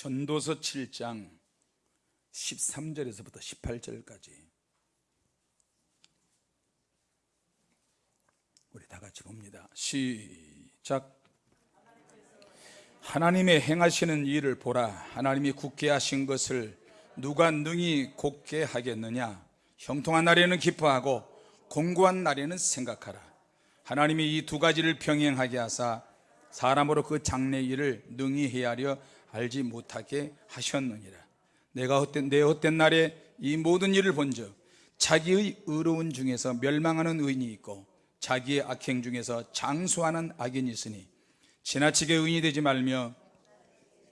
전도서 7장 13절에서부터 18절까지 우리 다 같이 봅니다. 시작. 하나님의 행하시는 일을 보라. 하나님이 굳게 하신 것을 누가 능히 곱게 하겠느냐? 형통한 날에는 기뻐하고 공고한 날에는 생각하라. 하나님이 이 두 가지를 병행하게 하사 사람으로 그 장래 일을 능히 헤아려 알지 못하게 하셨느니라. 내가 헛된 내 헛된 날에 이 모든 일을 본즉 자기의 의로운 중에서 멸망하는 의인이 있고 자기의 악행 중에서 장수하는 악인이 있으니 지나치게 의인이 되지 말며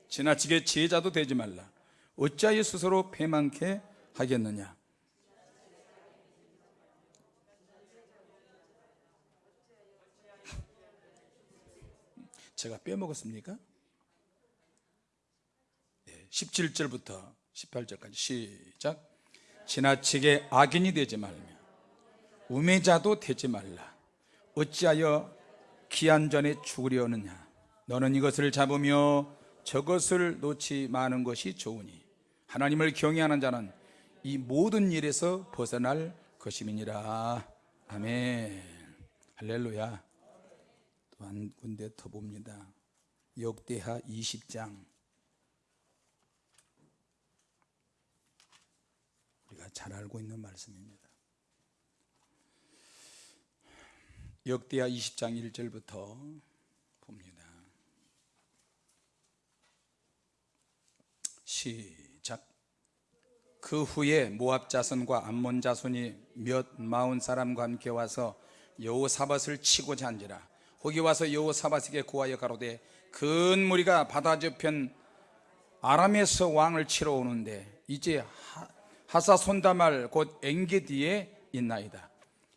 지나치게 제자도 되지 말라. 어찌하여 스스로 패망케 하겠느냐? 제가 빼먹었습니까? 17절부터 18절까지 시작. 지나치게 악인이 되지 말며 우매자도 되지 말라. 어찌하여 기한 전에 죽으려느냐? 너는 이것을 잡으며 저것을 놓지 마는 것이 좋으니 하나님을 경외하는 자는 이 모든 일에서 벗어날 것임이니라. 아멘. 할렐루야. 또 한 군데 더 봅니다. 역대하 20장 우리가 잘 알고 있는 말씀입니다. 역대하 20장 1절부터 봅니다. 시작. 그 후에 모압 자손과 암몬 자손이 몇 마흔 사람과 함께 와서 여호사밧을 치고자 한지라. 거기 와서 여호사밧에게 구하여 가로되 큰 무리가 바다 저편 아람에서 왕을 치러 오는데 이제 하사 손다말 곧 엔게디에 있나이다.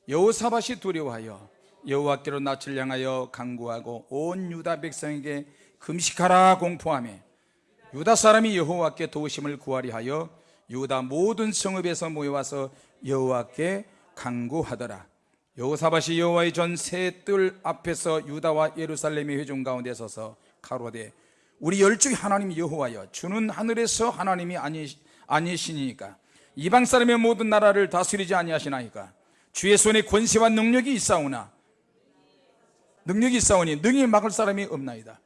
여호사밧이 두려워하여 여호와께로 낯을 향하여 강구하고 온 유다 백성에게 금식하라 공포하며 유다 사람이 여호와께 도우심을 구하리 하여 유다 모든 성읍에서 모여와서 여호와께 강구하더라. 여호사밧이 여호와의 전 세 뜰 앞에서 유다와 예루살렘의 회중 가운데 서서 가로되 우리 열중의 하나님 여호와여 주는 하늘에서 하나님이 아니, 아니시니까 이방 사람의 모든 나라를 다스리지 아니하시나이까? 주의 손에 권세와 능력이 있사오나? 능력이 있사오니 능히 막을 사람이 없나이다.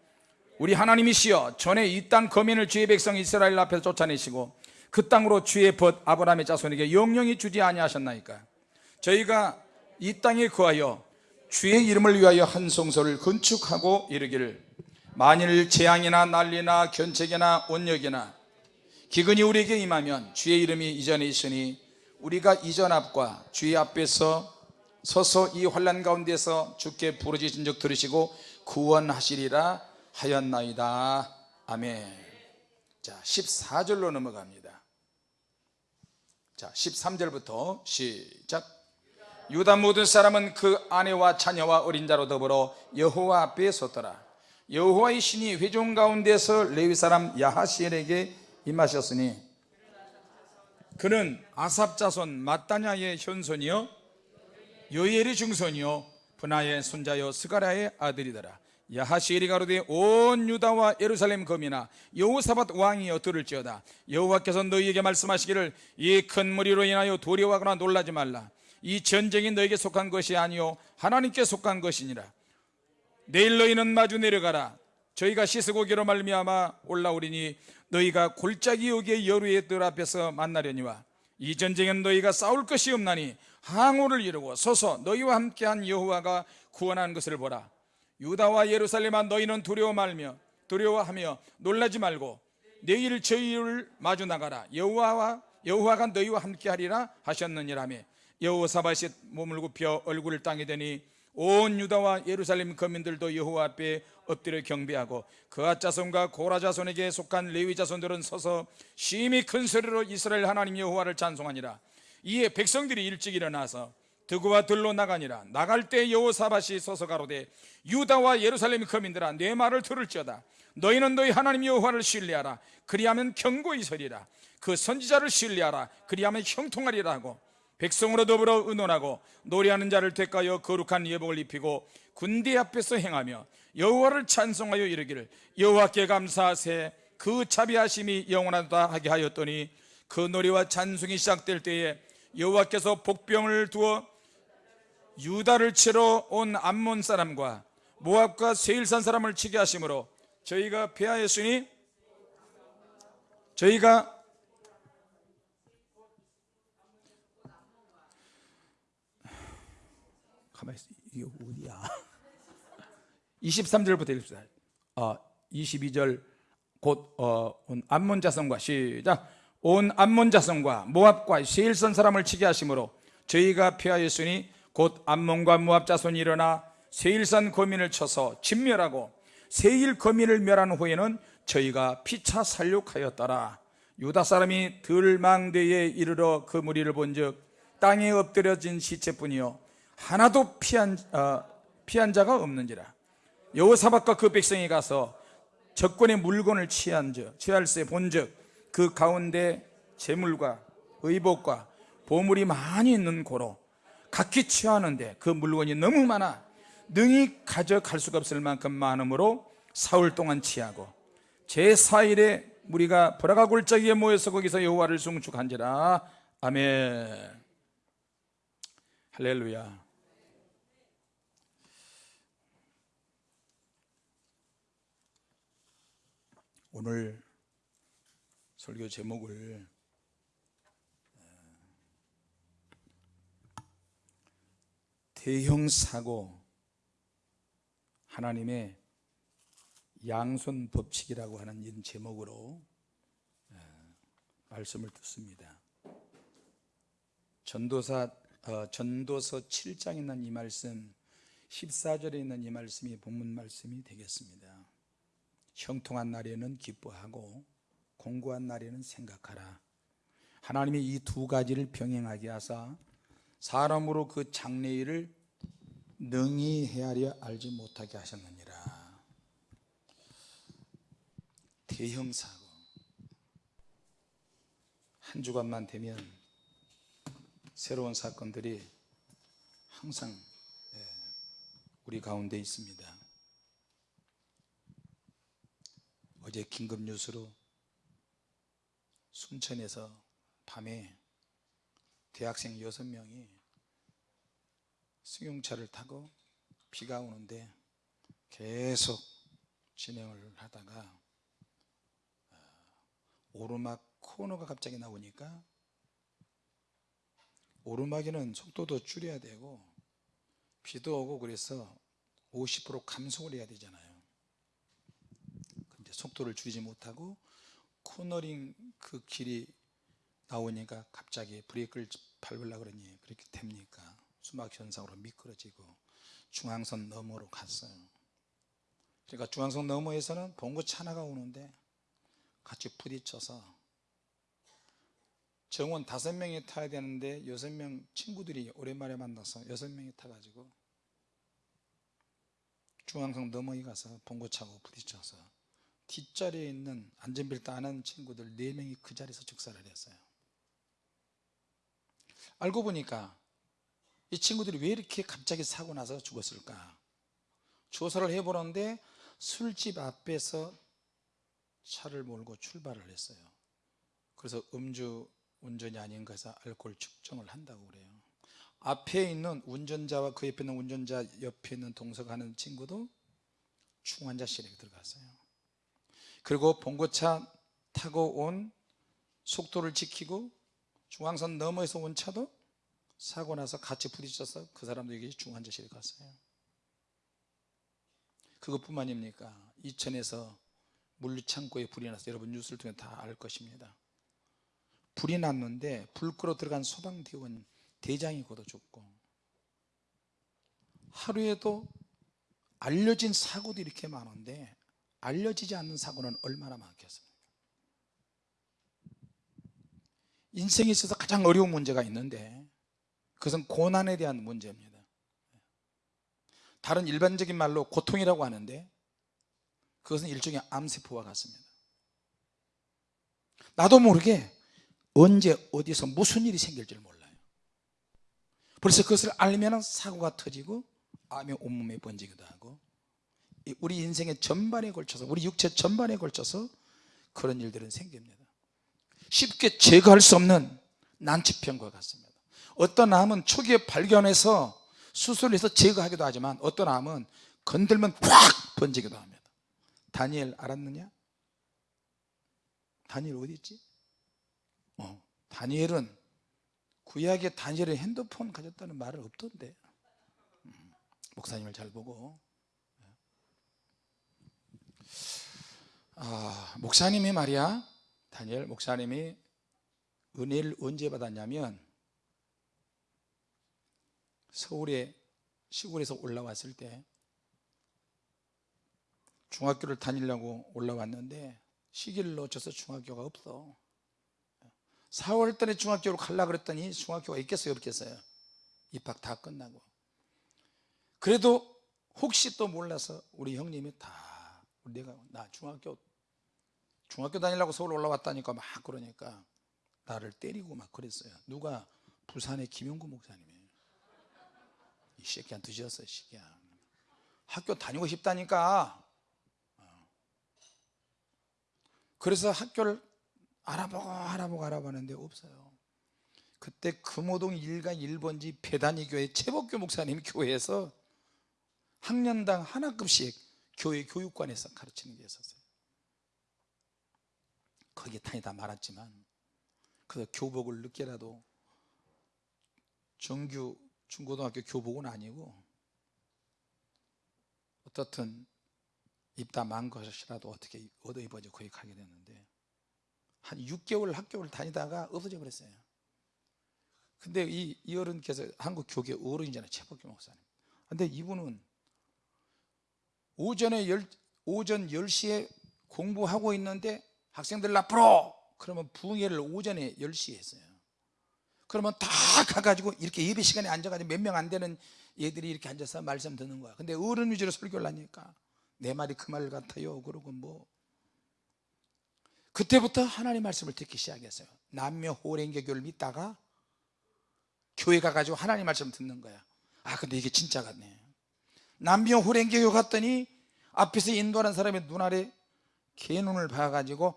우리 하나님이시여 전에 이 땅 거민을 주의 백성 이스라엘 앞에서 쫓아내시고 그 땅으로 주의 벗 아브라함의 자손에게 영영이 주지 아니하셨나이까? 저희가 이 땅에 거하여 주의 이름을 위하여 한 성소를 건축하고 이르기를 만일 재앙이나 난리나 견책이나 온역이나 기근이 우리에게 임하면 주의 이름이 이전에 있으니 우리가 이전 앞과 주의 앞에서 서서 이 환란 가운데서 주께 부르짖은 적 들으시고 구원하시리라 하였나이다. 아멘. 자 14절로 넘어갑니다. 자 13절부터 시작. 유다 모든 사람은 그 아내와 자녀와 어린 자로 더불어 여호와 앞에 섰더라. 여호와의 신이 회중 가운데서 레위 사람 야하시엘에게 임하셨으니 그는 아삽 자손 마따냐의 현손이요 요엘의 중손이요 분하의 손자요 스가랴의 아들이더라. 야하시엘이 가로되 온 유다와 예루살렘 거미나 여호사밧 왕이여 들을지어다. 여호와께서 너희에게 말씀하시기를 이 큰 무리로 인하여 두려워하거나 놀라지 말라. 이 전쟁이 너에게 속한 것이 아니요 하나님께 속한 것이니라. 내일 너희는 마주 내려가라. 저희가 씻어고기로 말미암아 올라오리니 너희가 골짜기 여기에 여루의 뜰 앞에서 만나려니와 이 전쟁엔 너희가 싸울 것이 없나니 항우를 이루고 서서 너희와 함께한 여호와가 구원한 것을 보라. 유다와 예루살렘아 너희는 두려워 말며 두려워하며 놀라지 말고 내일 저희를 마주 나가라. 여호와와 여호와가 너희와 함께하리라 하셨느니라며 여호사밧이 몸을 굽혀 얼굴을 땅에 대니 온 유다와 예루살렘 거민들도 여호와 앞에 엎드려 경배하고 그아 자손과 고라 자손에게 속한 레위 자손들은 서서 심히 큰 소리로 이스라엘 하나님 여호와를 찬송하니라. 이에 백성들이 일찍 일어나서 드구와 들로 나가니라. 나갈 때 여호사밧이 서서 가로되 유다와 예루살렘 거민들아 내 말을 들을지어다. 너희는 너희 하나님 여호와를 신뢰하라. 그리하면 경고히 서리라. 그 선지자를 신뢰하라. 그리하면 형통하리라 하고 백성으로 더불어 의논하고 노래하는 자를 택하여 거룩한 예복을 입히고 군대 앞에서 행하며 여호와를 찬송하여 이르기를 여호와께 감사하세 그 자비하심이 영원하다 하게 하였더니 그 노래와 찬송이 시작될 때에 여호와께서 복병을 두어 유다를 치러 온 암몬 사람과 모압과 세일산 사람을 치게 하심으로 저희가 패하였으니 저희가 가만히 있어. 이게 어디야 23절부터 읽읍시다. 어, 22절 곧 어, 온 암몬 자손과 시작. 온 암몬 자손과 모압과 세일선 사람을 치게 하심으로 저희가 피하였으니 곧 암몬과 모압 자손이 일어나 세일산 거민을 쳐서 진멸하고 세일 거민을 멸한 후에는 저희가 피차 살육하였더라. 유다 사람이 들망대에 이르러 그 무리를 본즉 땅에 엎드려진 시체뿐이요. 하나도 피한, 어, 피한 자가 없는지라 여호사박과 그 백성이 가서 적군의 물건을 취한즉 취할세 본즉 그 가운데 재물과 의복과 보물이 많이 있는 고로 각기 취하는데 그 물건이 너무 많아 능히 가져갈 수가 없을 만큼 많으므로 사흘 동안 취하고 제4일에 우리가 보라가 골짜기에 모여서 거기서 여호와를 숭축한지라. 아멘. 할렐루야 오늘 설교 제목을 대형 사고 하나님의 양손 법칙이라고 하는 이 제목으로 말씀을 듣습니다. 전도사 어, 전도서 7장에 있는 이 말씀 14절에 있는 이 말씀이 본문 말씀이 되겠습니다. 형통한 날에는 기뻐하고 공고한 날에는 생각하라. 하나님이 이 두 가지를 병행하게 하사 사람으로 그 장래일을 능히 헤아려 알지 못하게 하셨느니라. 대형 사고 한 주간만 되면 새로운 사건들이 항상 예, 우리 가운데 있습니다. 어제 긴급 뉴스로 순천에서 밤에 대학생 6명이 승용차를 타고 비가 오는데 계속 진행을 하다가 어, 오르막 코너가 갑자기 나오니까 오르막에는 속도도 줄여야 되고 비도 오고 그래서 50% 감속을 해야 되잖아요 속도를 줄이지 못하고 코너링 그 길이 나오니까 갑자기 브레이크를 밟으려고 그러니 그렇게 됩니까? 수막 현상으로 미끄러지고 중앙선 너머로 갔어요. 그러니까 중앙선 너머에서는 봉고차 하나가 오는데 같이 부딪혀서 정원 다섯 명이 타야 되는데 여섯 명 친구들이 오랜만에 만나서 여섯 명이 타가지고 중앙선 너머에 가서 봉고차고 부딪혀서 뒷자리에 있는 안전벨트 안 하는 친구들 네 명이 그 자리에서 즉사를 했어요. 알고 보니까 이 친구들이 왜 이렇게 갑자기 사고 나서 죽었을까? 조사를 해보는데 술집 앞에서 차를 몰고 출발을 했어요. 그래서 음주 운전이 아닌가 해서 알코올 측정을 한다고 그래요. 앞에 있는 운전자와 그 옆에 있는 운전자 옆에 있는 동석하는 친구도 중환자실에 들어갔어요 그리고 봉고차 타고 온 속도를 지키고 중앙선 너머에서 온 차도 사고 나서 같이 부딪혀서 그 사람들에게 중환자실에 갔어요. 그것뿐만입니까? 이천에서 물류창고에 불이 나서 여러분 뉴스를 통해 다 알 것입니다. 불이 났는데 불 끄러 들어간 소방대원 대장이 걷어 죽고 하루에도 알려진 사고도 이렇게 많은데 알려지지 않는 사고는 얼마나 많겠습니까? 인생에 있어서 가장 어려운 문제가 있는데 그것은 고난에 대한 문제입니다. 다른 일반적인 말로 고통이라고 하는데 그것은 일종의 암세포와 같습니다. 나도 모르게 언제 어디서 무슨 일이 생길지 몰라요. 그래서 그것을 알면 사고가 터지고 암이 온몸에 번지기도 하고 우리 인생의 전반에 걸쳐서 우리 육체 전반에 걸쳐서 그런 일들은 생깁니다. 쉽게 제거할 수 없는 난치병과 같습니다. 어떤 암은 초기에 발견해서 수술해서 제거하기도 하지만 어떤 암은 건들면 확 번지기도 합니다. 다니엘 알았느냐? 다니엘 어디 있지? 어, 다니엘은 구약에 다니엘은 핸드폰 가졌다는 말은 없던데. 음, 목사님을 잘 보고 아, 목사님이 말이야. 다니엘 목사님이 은혜를 언제 받았냐면 서울에 시골에서 올라왔을 때 중학교를 다니려고 올라왔는데 시기를 놓쳐서 중학교가 없어. 4월달에 중학교로 가려고 그랬더니 중학교가 있겠어요? 없겠어요? 입학 다 끝나고. 그래도 혹시 또 몰라서 우리 형님이 다 내가 나 중학교 중학교 다니려고 서울 올라왔다니까 막 그러니까 나를 때리고 막 그랬어요. 누가 부산의 김용구 목사님이에요 이 새끼야 늦었어 이 새끼야. 학교 다니고 싶다니까. 어. 그래서 학교를 알아보고 알아보고 알아보는데 없어요. 그때 금호동 1가 1번지 배단위 교회 최복교 목사님 교회에서 학년당 하나급씩 교회 교육관에서 가르치는 게 있었어요. 거기에 다니다 말았지만 그 교복을 늦게라도 정규 중고등학교 교복은 아니고 어떻든 입다 만 것이라도 어떻게 얻어 입어져 거기 가게 됐는데 한 6개월 학교를 다니다가 없어져 버렸어요. 근데 이, 이 어른께서 한국 교계 어른이잖아요. 최복규 목사님. 근데 이분은 오전에 열, 오전 10시에 공부하고 있는데 학생들 앞으로! 그러면 부흥회를 오전에 10시에 했어요. 그러면 다 가가지고 이렇게 예배 시간에 앉아가지고 몇 명 안 되는 얘들이 이렇게 앉아서 말씀 듣는 거야. 근데 어른 위주로 설교를 하니까 내 말이 그 말 같아요. 그러고 뭐. 그때부터 하나님 말씀을 듣기 시작했어요. 남녀 호랭개교를 믿다가 교회 가가지고 하나님 말씀 듣는 거야. 아 근데 이게 진짜 같네 남녀 호랭개교 갔더니 앞에서 인도하는 사람의 눈 아래 개눈을 봐가지고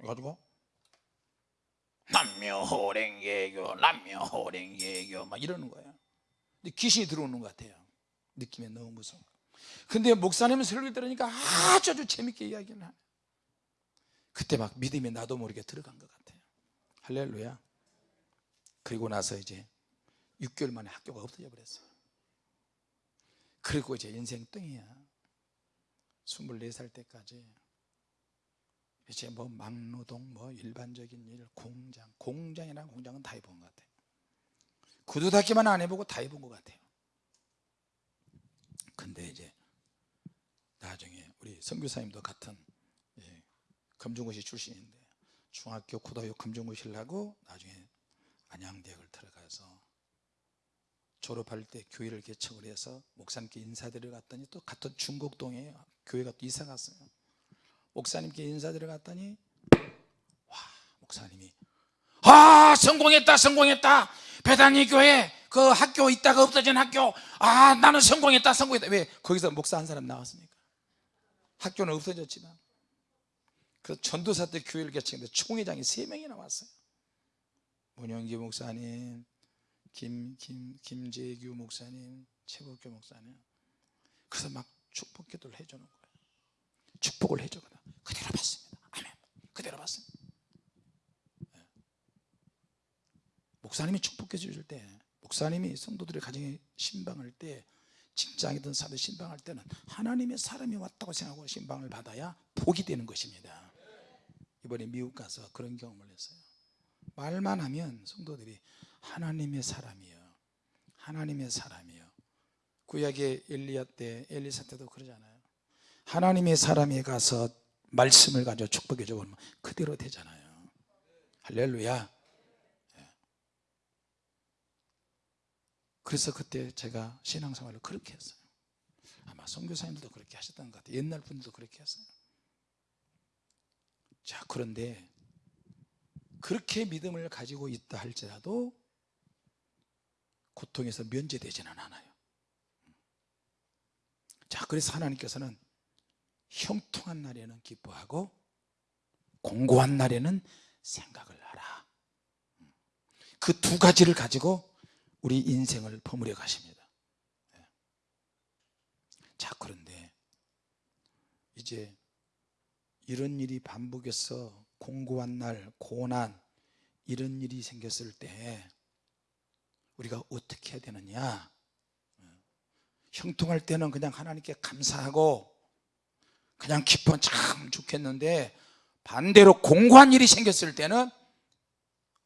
해가지고 남묘호랭개교 남묘호랭개교 막 이러는 거예요. 근데 귀신이 들어오는 것 같아요. 느낌이 너무 무서워. 근데 목사님 설교 들으니까 아주 아주 재밌게 이야기를 하네. 그때 막 믿음이 나도 모르게 들어간 것 같아요. 할렐루야. 그리고 나서 이제 6개월 만에 학교가 없어져 버렸어요 그리고 이제 인생 뚱이야. 24살 때까지. 이제 뭐 막노동 뭐 일반적인 일 공장. 공장이나 공장은 다 해본 것 같아요 구두 닦기만 안 해보고 다 해본 것 같아요. 근데 이제 나중에 우리 선교사님도 같은 예, 금중고시 출신인데 중학교 고등학교 금중고시를 하고 나중에 안양대학을 들어가서 졸업할 때 교회를 개척을 해서 목사님께 인사드려 갔더니 또 같은 중곡동에 교회가 또 이사 갔어요. 목사님께 인사드려 갔더니 와 목사님이 아 성공했다 성공했다. 배단위 교회 그 학교 있다가 없어진 학교. 아 나는 성공했다 성공했다. 왜? 거기서 목사 한 사람 나왔습니까? 학교는 없어졌지만. 그 전도사 때 교회를 개척했는데 총회장이 세 명이 나왔어요. 문영기 목사님 김, 김, 김재규 목사님 최복교 목사님. 그래서 막 축복 기도를 해주는 거예요. 축복을 해주거든. 그대로 받습니다. 아멘. 그대로 받습니다. 네. 목사님이 축복해 주실 때 목사님이 성도들의 가정에 신방할 때 직장이든 사도 신방할 때는 하나님의 사람이 왔다고 생각하고 신방을 받아야 복이 되는 것입니다. 이번에 미국 가서 그런 경험을 했어요. 말만 하면 성도들이 하나님의 사람이요. 하나님의 사람이요. 구약의 엘리야 때 엘리사 때도 그러잖아요. 하나님의 사람이 가서 말씀을 가지고 축복해 주면 그대로 되잖아요. 할렐루야. 예. 그래서 그때 제가 신앙생활을 그렇게 했어요. 아마 선교사님들도 그렇게 하셨던 것 같아요. 옛날 분들도 그렇게 했어요. 자 그런데 그렇게 믿음을 가지고 있다 할지라도 고통에서 면제되지는 않아요. 자 그래서 하나님께서는 형통한 날에는 기뻐하고 공고한 날에는 생각을 하라. 그 두 가지를 가지고 우리 인생을 버무려 가십니다. 예. 자 그런데 이제 이런 일이 반복해서 공고한 날 고난 이런 일이 생겼을 때 우리가 어떻게 해야 되느냐? 형통할 때는 그냥 하나님께 감사하고 그냥 기쁘면 참 좋겠는데 반대로 공고한 일이 생겼을 때는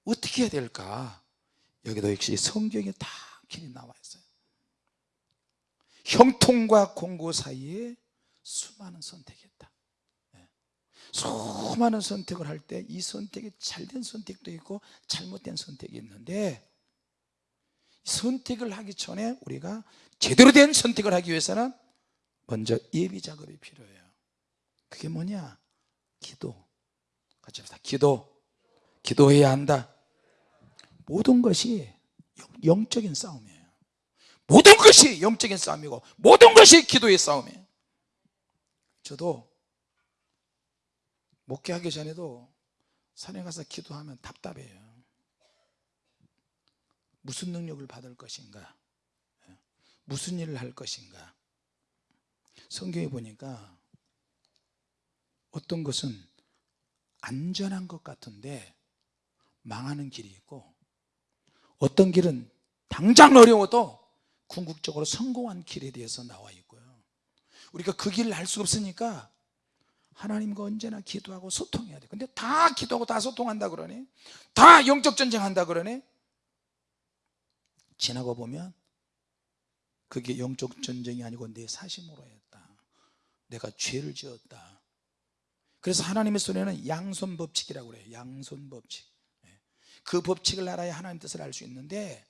어떻게 해야 될까? 여기도 역시 성경에 다 길이 나와 있어요. 형통과 공고 사이에 수많은 선택이 있다. 예. 수많은 선택을 할 때 이 선택이 잘된 선택도 있고 잘못된 선택이 있는데 선택을 하기 전에 우리가 제대로 된 선택을 하기 위해서는 먼저 예비 작업이 필요해요. 그게 뭐냐? 기도. 같이 합시다. 기도. 기도해야 한다. 모든 것이 영- 영적인 싸움이에요. 모든 것이 영적인 싸움이고 모든 것이 기도의 싸움이에요. 저도 목회하기 전에도 산에 가서 기도하면 답답해요 무슨 능력을 받을 것인가? 무슨 일을 할 것인가? 성경에 보니까 어떤 것은 안전한 것 같은데 망하는 길이 있고 어떤 길은 당장 어려워도 궁극적으로 성공한 길에 대해서 나와 있고요. 우리가 그 길을 알 수 없으니까 하나님과 언제나 기도하고 소통해야 돼. 근데 다 기도하고 다 소통한다 그러네? 다 영적 전쟁한다 그러네 지나고 보면 그게 영적 전쟁이 아니고 내 사심으로 했다. 내가 죄를 지었다. 그래서 하나님의 손에는 양손 법칙이라고 그래요. 양손 법칙. 예. 그 법칙을 알아야 하나님 뜻을 알 수 있는데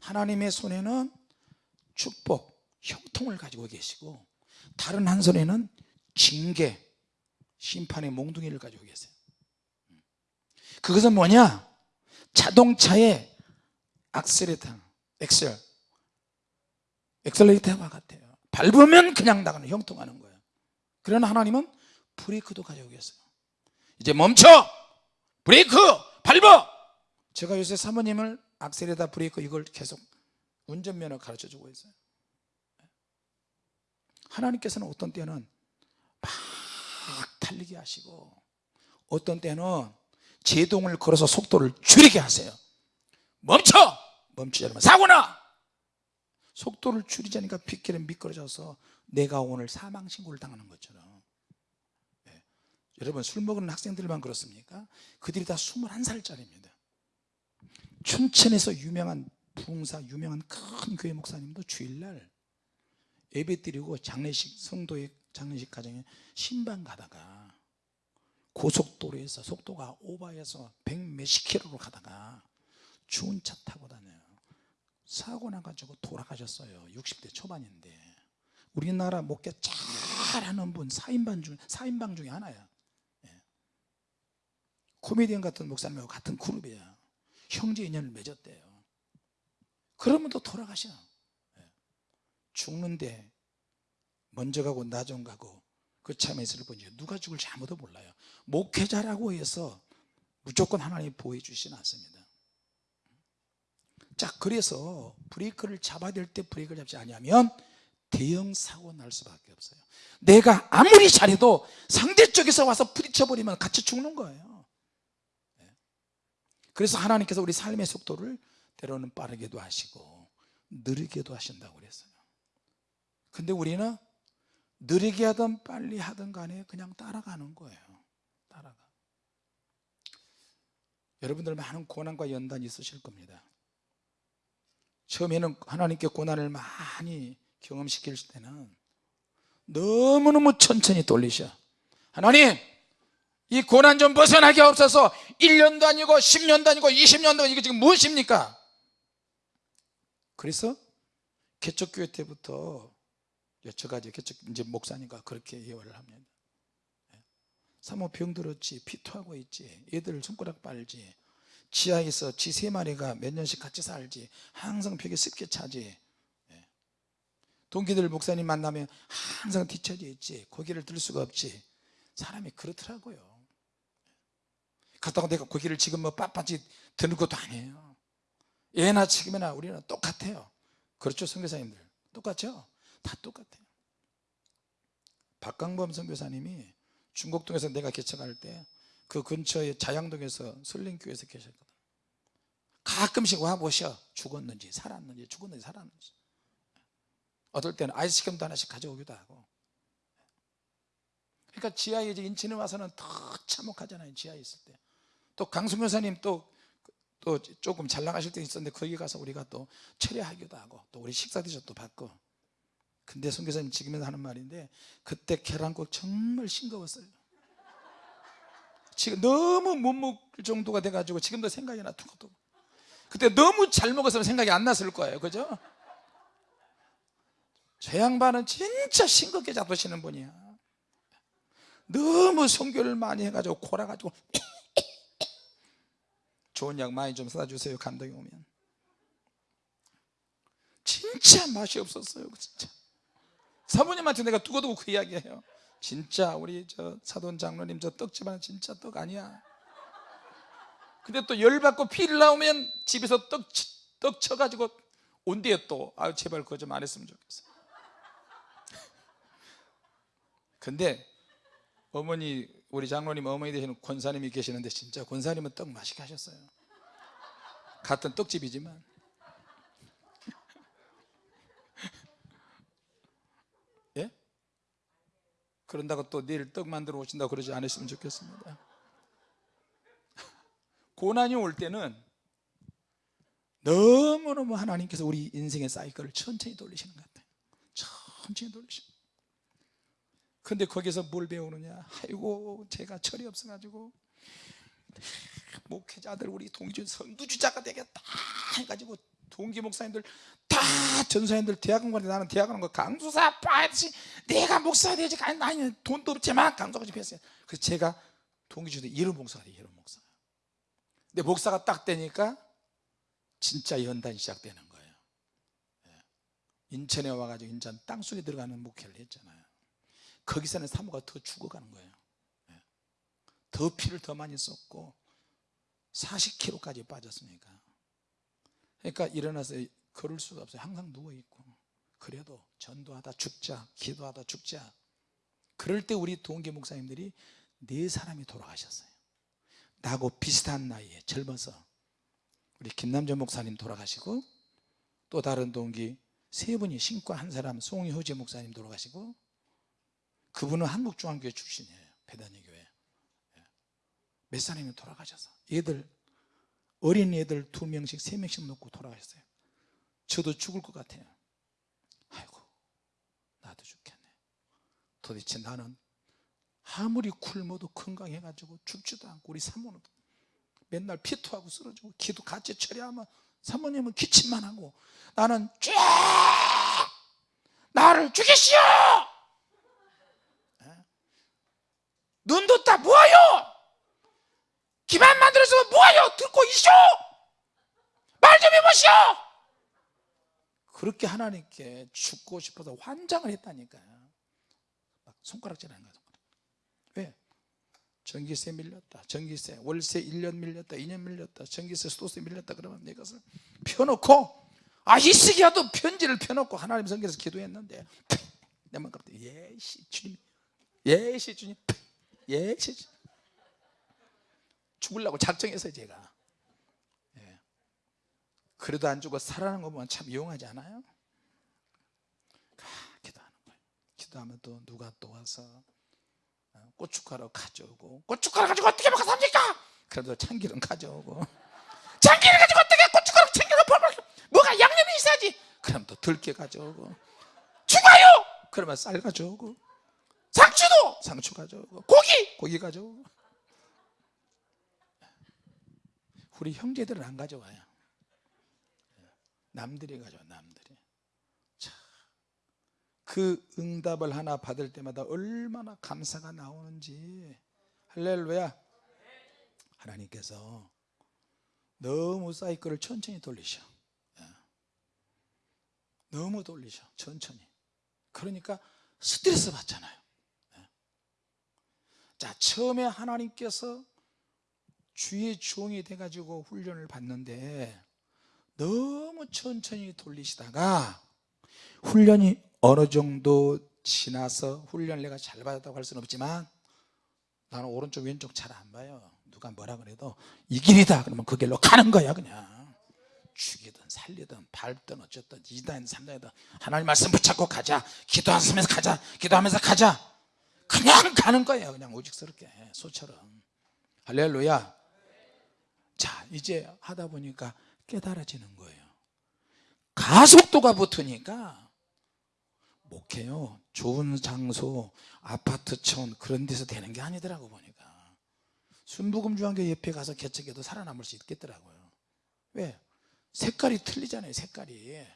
하나님의 손에는 축복, 형통을 가지고 계시고 다른 한 손에는 징계, 심판의 몽둥이를 가지고 계세요. 그것은 뭐냐? 자동차의 악셀레터, 엑셀. 엑셀레이터와 같아요. 밟으면 그냥 나가는 형통하는 거예요. 그러나 하나님은 브레이크도 가지고 계세요. 이제 멈춰! 브레이크! 밟아! 제가 요새 사모님을 악셀에다 브레이크 이걸 계속 운전면허 가르쳐 주고 있어요. 하나님께서는 어떤 때는 막 달리게 하시고 어떤 때는 제동을 걸어서 속도를 줄이게 하세요. 멈춰 멈추지 않으면 사고나 속도를 줄이자니까 빗길에 미끄러져서 내가 오늘 사망 신고를 당하는 것처럼 예. 여러분 술 먹는 학생들만 그렇습니까? 그들이 다 21살짜리입니다 춘천에서 유명한 부흥사 유명한 큰 교회 목사님도 주일날 예배 드리고 장례식 성도의 장례식 가정에 신방 가다가 고속도로에서 속도가 오버해서 백 몇십 킬로로 가다가 좋은 차 타고 다녀요 사고 나가지고 돌아가셨어요. 60대 초반인데. 우리나라 목회 잘하는 분 4인방 중, 4인방 중에 하나야. 예. 코미디언 같은 목사님하고 같은 그룹이야 형제 인연을 맺었대요. 그러면 또 돌아가셔. 예. 죽는데 먼저 가고 나중 가고 그 참에 슬픈지 누가 죽을지 아무도 몰라요. 목회자라고 해서 무조건 하나님이 보호해 주시진 않습니다 자 그래서 브레이크를 잡아야 될 때 브레이크를 잡지 않으면 대형 사고 날 수밖에 없어요. 내가 아무리 잘해도 상대 쪽에서 와서 부딪혀버리면 같이 죽는 거예요. 네. 그래서 하나님께서 우리 삶의 속도를 때로는 빠르게도 하시고 느리게도 하신다고 그랬어요. 근데 우리는 느리게 하든 빨리 하든 간에 그냥 따라가는 거예요. 따라가. 여러분들 많은 고난과 연단이 있으실 겁니다 처음에는 하나님께 고난을 많이 경험시킬 때는 너무너무 천천히 돌리셔. 하나님 이 고난 좀 벗어나게 없어서. 1년도 아니고 10년도 아니고 20년도 아니고 지금 무엇입니까? 그래서 개척교회 때부터 여쭤가지고 개척 이제 목사님과 그렇게 예언을 합니다. 사모 병들었지 피토하고 있지 애들 손가락 빨지 지하에서 지세 마리가 몇 년씩 같이 살지 항상 벽에 습게 차지. 예. 동기들 목사님 만나면 항상 뒤처져 있지 고개를 들 수가 없지. 사람이 그렇더라고요. 그렇다고 내가 고기를 지금 뭐 빳빳이 드는 것도 아니에요. 예나 지금이나 우리는 똑같아요. 그렇죠 선교사님들? 똑같죠? 다 똑같아요. 박강범 선교사님이 중곡동에서 내가 개척할 때 그 근처에 자양동에서 설린교회에서 계셨거든 가끔씩 와 보셔. 죽었는지 살았는지 죽었는지 살았는지. 어떨 때는 아이스크림도 하나씩 가져오기도 하고. 그러니까 지하에 이제 인천에 와서는 더 참혹하잖아요 지하에 있을 때 또 강승교사님 또, 또 조금 잘 나가실 때 있었는데 거기 가서 우리가 또 철회하기도 하고 또 우리 식사 대접도 받고. 근데 선교사님 지금에도 하는 말인데 그때 계란국 정말 싱거웠어요. 지금 너무 못 먹을 정도가 돼가지고 지금도 생각이 나 툭툭 그때 너무 잘 먹었으면 생각이 안 났을 거예요. 그죠? 저 양반은 진짜 싱겁게 잡으시는 분이야. 너무 성교를 많이 해가지고 골아가지고 좋은 약 많이 좀 사다 주세요 감독이 오면. 진짜 맛이 없었어요 진짜. 사모님한테 내가 두고두고 그 이야기해요. 진짜 우리 저 사돈 장로님 저 떡집안은 진짜 떡 아니야 근데 또 열받고 피를 나오면 집에서 떡, 치- 떡 쳐가지고 온대요 또 아유 제발 그거 좀 안 했으면 좋겠어. 근데 어머니 우리 장로님 어머니 되시는 권사님이 계시는데 진짜 권사님은 떡 맛있게 하셨어요. 같은 떡집이지만. 예? 그런다고 또 내일 떡 만들어 오신다고 그러지 않으시면 좋겠습니다 고난이 올 때는 너무너무 하나님께서 우리 인생의 사이클을 천천히 돌리시는 것 같아요. 천천히 돌리시는 근데 거기서 뭘 배우느냐? 아이고 제가 철이 없어가지고. 목회자들 우리 동기준 선두주자가 되겠다 해가지고 동기 목사님들 다 전사님들 대학원 가는데 나는 대학원 거 강수사 빠지 내가 목사 되지 아니 돈도 없지만 강수가 좀 했어요. 그래서 제가 동기준에 이름 목사가 돼요 이름 목사 근데 목사가 딱 되니까 진짜 연단이 시작되는 거예요. 예. 인천에 와가지고 인천 땅속에 들어가는 목회를 했잖아요. 거기서는 사모가 더 죽어가는 거예요. 예. 더 피를 더 많이 썼고 40kg까지 빠졌으니까. 그러니까 일어나서 걸을 수가 없어요. 항상 누워있고. 그래도 전도하다 죽자 기도하다 죽자. 그럴 때 우리 동기 목사님들이 네 사람이 돌아가셨어요 나하고 비슷한 나이에 젊어서 우리 김남전 목사님 돌아가시고 또 다른 동기 세 분이 신과 한 사람 송이 호재 목사님 돌아가시고 그분은 한국중앙교회 출신이에요. 배단위 교회. 예. 몇 사람이 돌아가셔서 애들 어린 애들 두 명씩 세 명씩 놓고 돌아가셨어요. 저도 죽을 것 같아요. 아이고 나도 죽겠네. 도대체 나는 아무리 굶어도 건강해가지고 죽지도 않고 우리 사모는 맨날 피토하고 쓰러지고 기도 같이 처리하면 사모님은 기침만 하고 나는 쫙 나를 죽이시오 예? 눈 뒀다 뭐하요 기만 만들어서 뭐하요 듣고 이쇼 말 좀 해보시오 그렇게 하나님께 죽고 싶어서 환장을 했다니까요 막 손가락질 하는 거야 손가락. 왜? 전기세 밀렸다 전기세 월세 1년 밀렸다 2년 밀렸다 전기세 수도세 밀렸다 그러면 내 것을 펴놓고 아 이시기야도 편지를 펴놓고 하나님 성경에서 기도했는데 내만 갑자기 예시 주님 예시 주님 예시 주님 죽으려고 작정했어요 제가 예. 그래도 안 죽어 살아나는 거 보면 참 이용하지 않아요? 아, 기도하는 거예요 기도하면 또 누가 또 와서 어, 고춧가루 가져오고 고춧가루 가지고 어떻게 먹어 삽니까? 그래도 참기름 가져오고. 참기름 가지고 어떻게 고춧가루 참기름 퍼먹 뭐가 양념이 있어야지. 그럼 또 들깨 가져오고. 죽어요! 그러면 쌀 가져오고. 상추도 상추 가져오고. 고기! 고기 가져오고. 우리 형제들은 안 가져와요. 남들이 가져와 남들이. 자, 그 응답을 하나 받을 때마다 얼마나 감사가 나오는지. 할렐루야. 하나님께서 너무 사이클을 천천히 돌리셔. 예. 너무 돌리셔 천천히. 그러니까 스트레스 받잖아요. 예. 자 처음에 하나님께서 주의 주홍이 돼가지고 훈련을 받는데 너무 천천히 돌리시다가 훈련이 어느 정도 지나서 훈련을 내가 잘 받았다고 할 수는 없지만 나는 오른쪽 왼쪽 잘 안 봐요. 누가 뭐라 그래도 이 길이다 그러면 그 길로 가는 거야 그냥. 죽이든 살리든 밟든 어쨌든 2단 3단이든 하나님 말씀 붙잡고 가자. 기도하면서 가자. 기도하면서 가자. 그냥 가는 거예요 그냥 오직스럽게 소처럼. 할렐루야. 자 이제 하다 보니까 깨달아지는 거예요. 가속도가 붙으니까 목해요. 좋은 장소 아파트촌 그런 데서 되는 게 아니더라고 보니까. 순부금중앙교 옆에 가서 개척해도 살아남을 수 있겠더라고요. 왜? 색깔이 틀리잖아요 색깔이. 예?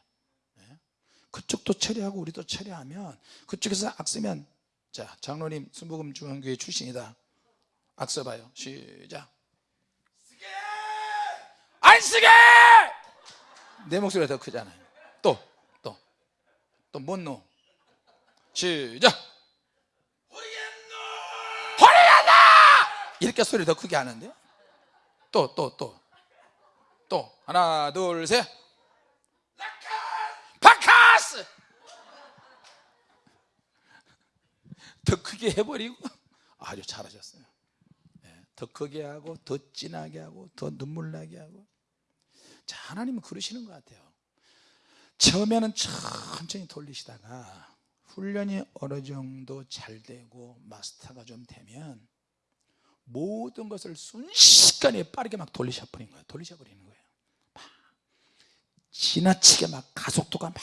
그쪽도 처리하고 우리도 처리하면 그쪽에서 악쓰면 자 장로님 순부금중앙교회 출신이다. 악 써봐요. 시작. 쓰게! 안 쓰게! 내 목소리가 더 크잖아요. 또 또또 뭔노 시작. 호리겠노 이렇게 소리 더 크게 하는데? 또 또 또. 또. 하나 둘셋. 바카스! 더 크게 해버리고? 아주 잘하셨어요. 예, 더 크게 하고 더 진하게 하고 더 눈물 나게 하고. 자 하나님은 그러시는 것 같아요. 처음에는 천천히 돌리시다가 훈련이 어느 정도 잘 되고 마스터가 좀 되면 모든 것을 순식간에 빠르게 막 돌리셔 버리는 거예요. 돌리셔 버리는 거예요. 막 지나치게 막 가속도가 막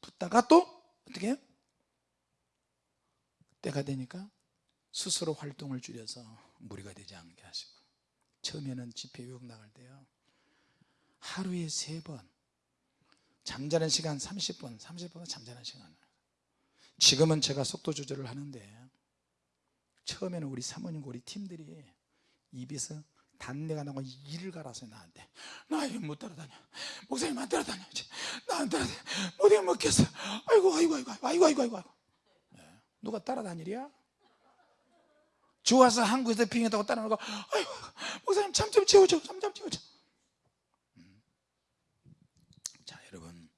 붙다가 또 어떻게 해요? 때가 되니까 스스로 활동을 줄여서 무리가 되지 않게 하시고. 처음에는 집회 유혹 나갈 때요. 하루에 세 번. 잠자는 시간 30분. 30분은 잠자는 시간 지금은 제가 속도 조절을 하는데 처음에는 우리 사모님 우리 팀들이 입에서 단내가 나고 이를 갈아서 나한테 나 이거 못 따라다녀. 목사님 안 따라다녀. 나안 따라다녀. 못해 먹겠어. 아이고 아이고 아이고 아이고 아이고 아이고 아이고. 네. 누가 따라다니랴? 좋아서 한국에서 비행했다고 따라오고 아이고 목사님 잠 좀 채워줘. 잠 좀 채워줘 음. 자 여러분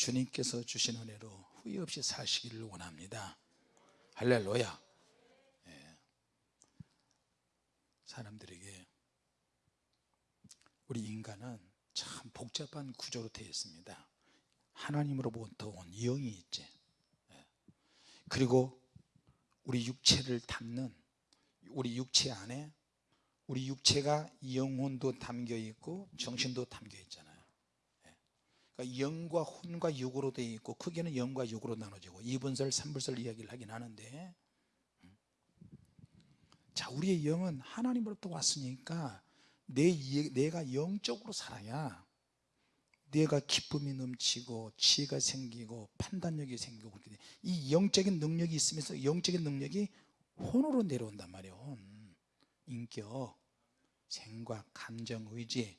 주님께서 주신 은혜로 후회 없이 사시기를 원합니다. 할렐루야. 예. 사람들에게 우리 인간은 참 복잡한 구조로 되어 있습니다. 하나님으로부터 온 영이 있지. 예. 그리고 우리 육체를 담는 우리 육체 안에 우리 육체가 영혼도 담겨 있고 정신도 담겨 있잖아요 그러니까 영과 혼과 육으로 되어 있고 크게는 영과 육으로 나눠지고 이분설 삼분설 이야기를 하긴 하는데 음. 자 우리의 영은 하나님으로부터 왔으니까 내, 이- 내가 영적으로 살아야 내가 기쁨이 넘치고 지혜가 생기고 판단력이 생기고 그렇게 돼. 이 영적인 능력이 있으면서 영적인 능력이 혼으로 내려온단 말이에요 혼. 인격 생각 감정 의지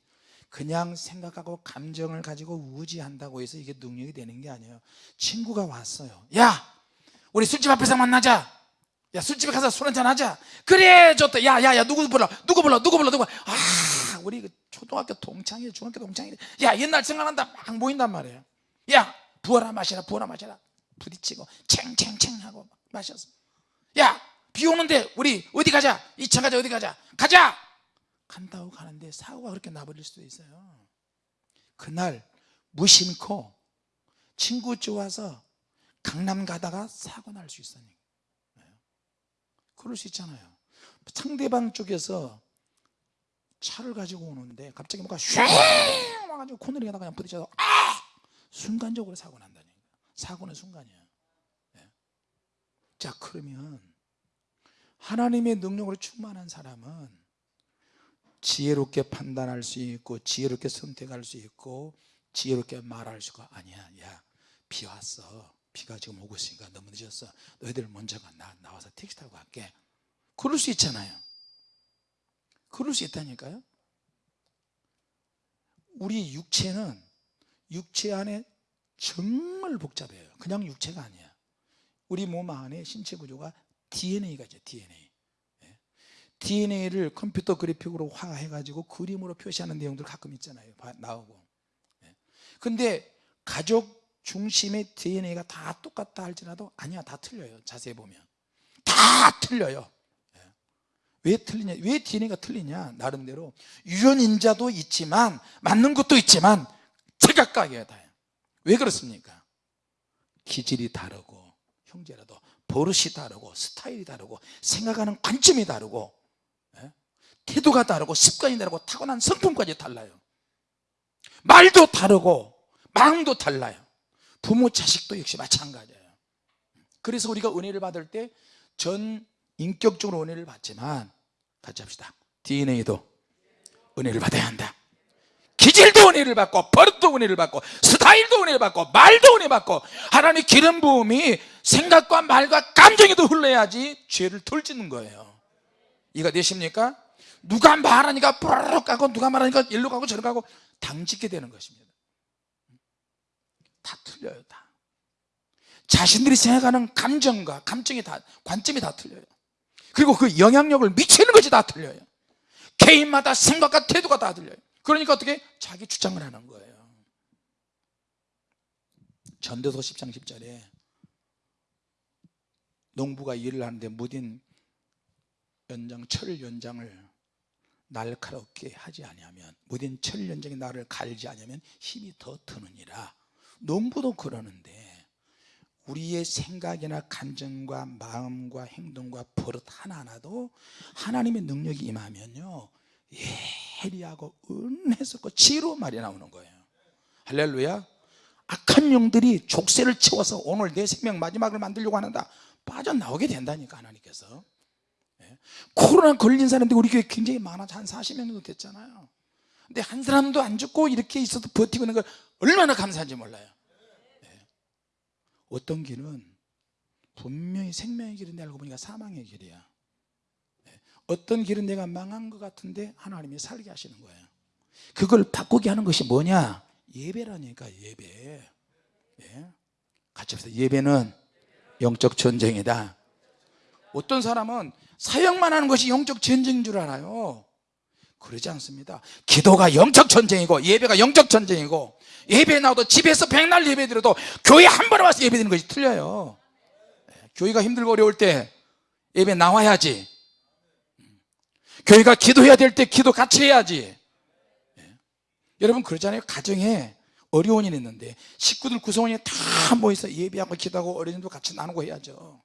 그냥 생각하고 감정을 가지고 의지한다고 해서 이게 능력이 되는 게 아니에요. 친구가 왔어요. 야! 우리 술집 앞에서 만나자! 야 술집에 가서 술 한잔 하자! 그래! 좋다! 야야야 누구 불러? 누구 불러? 누구 불러? 누구. 아 우리 그 초등학교 동창이 중학교 동창이 야 옛날 생각난다! 막 모인단 말이에요. 야 부어라 마시라 부어라 마시라. 부딪히고 챙챙챙 하고 막 마셨어. 야 비 오는데 우리 어디 가자? 2차 가자 어디 가자? 가자 간다고 가는데 사고가 그렇게 나버릴 수도 있어요. 그날 무심코 친구 좋아서 강남 가다가 사고 날 수 있으니까 그럴 수 있잖아요. 상대방 쪽에서 차를 가지고 오는데 갑자기 뭔가 쉥! 와가지고 코너링에다 그냥 부딪혀서 아! 순간적으로 사고 난다니까 사고는 순간이야 예. 자 그러면 하나님의 능력으로 충만한 사람은 지혜롭게 판단할 수 있고 지혜롭게 선택할 수 있고 지혜롭게 말할 수가 아니야. 야 비 왔어. 비가 지금 오고 있으니까 너무 늦었어. 너희들 먼저 가. 나, 나와서 택시 타고 갈게. 그럴 수 있잖아요. 그럴 수 있다니까요. 우리 육체는 육체 안에 정말 복잡해요. 그냥 육체가 아니야. 우리 몸 안에 신체 구조가 DNA가 있죠 DNA 예. DNA를 컴퓨터 그래픽으로 화해 가지고 그림으로 표시하는 내용들 가끔 있잖아요 봐- 나오고 예. 근데 가족 중심의 DNA가 다 똑같다 할지라도 아니야 다 틀려요 자세히 보면 다 틀려요 예. 왜 틀리냐 왜 DNA가 틀리냐 나름대로 유전인자도 있지만 맞는 것도 있지만 제각각이에요 다왜 그렇습니까 기질이 다르고 형제라도 버릇이 다르고 스타일이 다르고 생각하는 관점이 다르고 예? 태도가 다르고 습관이 다르고 타고난 성품까지 달라요. 말도 다르고 마음도 달라요. 부모 자식도 역시 마찬가지예요. 그래서 우리가 은혜를 받을 때 전 인격적으로 은혜를 받지만 같이 합시다. DNA도 은혜를 받아야 한다. 기질도 은혜를 받고 버릇도 은혜를 받고 스타일도 은혜를 받고 말도 은혜 받고 하나님의 기름 부음이 생각과 말과 감정에도 흘러야지 죄를 덜 짓는 거예요 이가 되십니까? 누가 말하니까 뽀로록 가고 누가 말하니까 일로 가고 저로 가고 당짓게 되는 것입니다. 다 틀려요 다. 자신들이 생각하는 감정과 감정이 다 관점이 다 틀려요. 그리고 그 영향력을 미치는 것이 다 틀려요. 개인마다 생각과 태도가 다 틀려요. 그러니까 어떻게? 자기 주장을 하는 거예요. 전도서 10장 10절에 농부가 일을 하는데 무딘 연장 철 연장을 날카롭게 하지 아니하면 무딘 철 연장이 나를 갈지 아니하면 힘이 더 드느니라. 농부도 그러는데 우리의 생각이나 감정과 마음과 행동과 버릇 하나하나도 하나님의 능력이 임하면요 예리하고 은혜스럽고 지혜로운 말이 나오는 거예요. 할렐루야. 악한 영들이 족쇄를 채워서 오늘 내 생명 마지막을 만들려고 하는다. 빠져나오게 된다니까 하나님께서. 예. 코로나 걸린 사람들이 우리 교회 굉장히 많아서 한 40명 정도 됐잖아요. 근데 한 사람도 안 죽고 이렇게 있어도 버티고 있는 걸 얼마나 감사한지 몰라요. 예. 어떤 길은 분명히 생명의 길인데 알고 보니까 사망의 길이야. 예. 어떤 길은 내가 망한 것 같은데 하나님이 살게 하시는 거예요. 그걸 바꾸게 하는 것이 뭐냐? 예배라니까 예배. 예. 같이 합시다. 예배는 영적 전쟁이다 어떤 사람은 사역만 하는 것이 영적 전쟁인 줄 알아요. 그러지 않습니다. 기도가 영적 전쟁이고 예배가 영적 전쟁이고 예배 나와도 집에서 백날 예배 드려도 교회 한 번에 와서 예배 드리는 것이 틀려요. 예, 교회가 힘들고 어려울 때 예배 나와야지. 교회가 기도해야 될 때 기도 같이 해야지. 예. 여러분 그러잖아요. 가정에 어려운 일이 있는데 식구들 구성원이 다 모여서 예배하고 기도하고 어린이도 같이 나누고 해야죠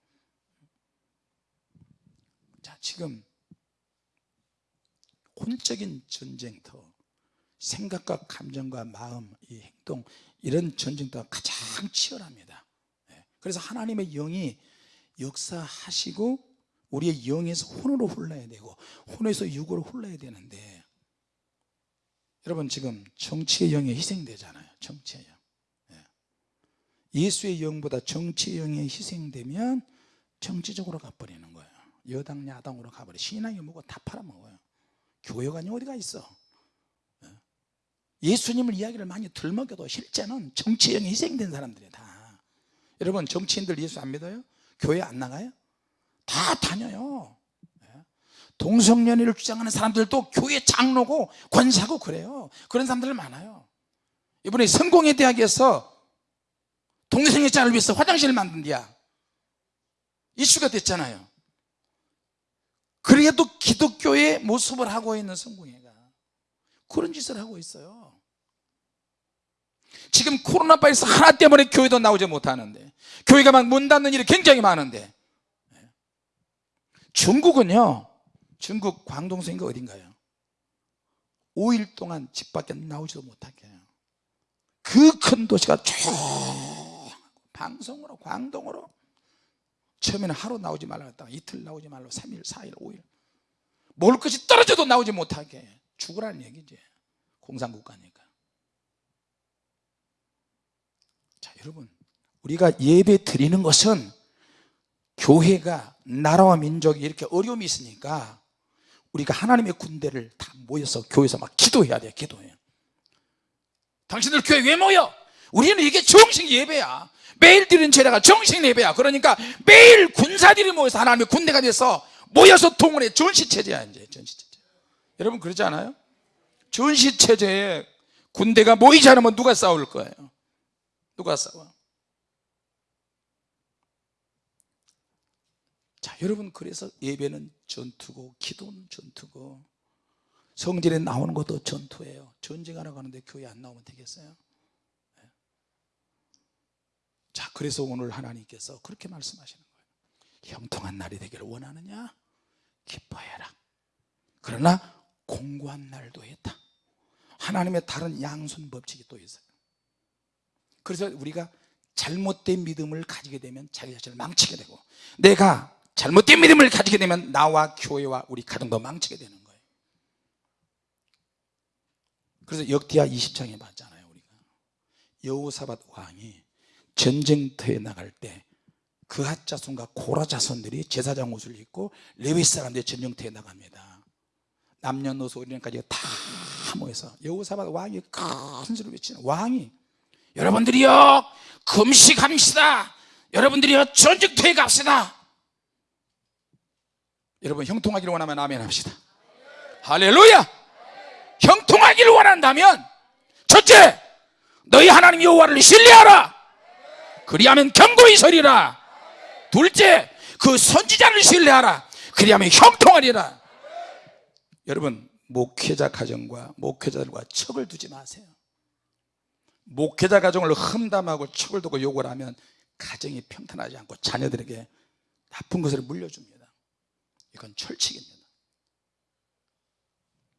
자 지금 혼적인 전쟁터 생각과 감정과 마음 이 행동 이런 전쟁터가 가장 치열합니다 예. 그래서 하나님의 영이 역사하시고 우리의 영에서 혼으로 흘러야 되고 혼에서 육으로 흘러야 되는데 여러분 지금 정치의 영이 희생되잖아요 정치의 영 예. 예수의 영보다 정치의 영이 희생되면 정치적으로 가버리는 거예요 여당 야당으로 가버려. 신앙이 뭐고 다 팔아먹어요. 교회가 어디가 있어? 예. 예수님을 이야기를 많이 들먹여도 실제는 영이 희생된 사람들이에요 다. 여러분 정치인들 예수 안 믿어요? 교회 안 나가요? 다 다녀요. 예. 동성연애를 주장하는 사람들도 교회 장로고 권사고 그래요. 그런 사람들 많아요. 이번에 성공회 대학에서 동성애자를 위해서 화장실을 만든 데야. 이슈가 됐잖아요 그래도 기독교의 모습을 하고 있는 성공회가 그런 짓을 하고 있어요. 지금 코로나 바이러스 하나 때문에 교회도 나오지 못하는데 교회가 막 문 닫는 일이 굉장히 많은데 중국은요 중국 광동성인가 어딘가요? 5일 동안 집 밖에 나오지도 못하게. 해요 그 큰 도시가 쭉 방송으로 광동으로 처음에는 하루 나오지 말라 했다가 이틀 나오지 말라 3일 4일 5일. 먹을 것이 떨어져도 나오지 못하게. 해. 죽으라는 얘기지. 공산국가니까. 자 여러분. 우리가 예배 드리는 것은 교회가 나라와 민족이 이렇게 어려움이 있으니까 우리가 하나님의 군대를 다 모여서 교회에서 막 기도해야 돼요 기도해요 당신들 교회 왜 모여? 우리는 이게 정식 예배야 매일 드리는 제례가 정식 예배야 그러니까 매일 군사들이 모여서 하나님의 군대가 돼서 모여서 동원해 전시체제야 이제 전시체제 여러분 그러지 않아요? 전시체제에 군대가 모이지 않으면 누가 싸울 거예요? 누가 싸워? 자 여러분 그래서 예배는 전투고 기도는 전투고 성질에 나오는 것도 전투예요 전쟁하러 가는데 교회 안 나오면 되겠어요? 네. 자 그래서 오늘 하나님께서 그렇게 말씀하시는 거예요. 형통한 날이 되기를 원하느냐? 기뻐해라. 그러나 공고한 날도 있다. 하나님의 다른 양손 법칙이 또 있어요. 그래서 우리가 잘못된 믿음을 가지게 되면 자기 자신을 망치게 되고 내가 잘못된 믿음을 가지게 되면 나와 교회와 우리 가정도 망치게 되는 거예요. 그래서 역대하 20장에 봤잖아요 우리가. 여호사밧 왕이 전쟁터에 나갈 때 그핫 자손과 고라 자손들이 제사장 옷을 입고 레위 사람들이 전쟁터에 나갑니다. 남녀노소 어린애까지 다 모여서 여호사밧 왕이 큰 소리로 외치는 왕이 여러분들이요 금식합시다. 여러분들이요 전쟁터에 갑시다. 여러분 형통하기를 원하면 아멘 합시다. 할렐루야! 형통하기를 원한다면 첫째 너희 하나님 여호와를 신뢰하라 그리하면 경고히 서리라. 둘째 그 선지자를 신뢰하라. 그리하면 형통하리라. 여러분 목회자 가정과 목회자들과 척을 두지 마세요. 목회자 가정을 험담하고 척을 두고 욕을 하면 가정이 평탄하지 않고 자녀들에게 나쁜 것을 물려줍니다. 이건 철칙입니다.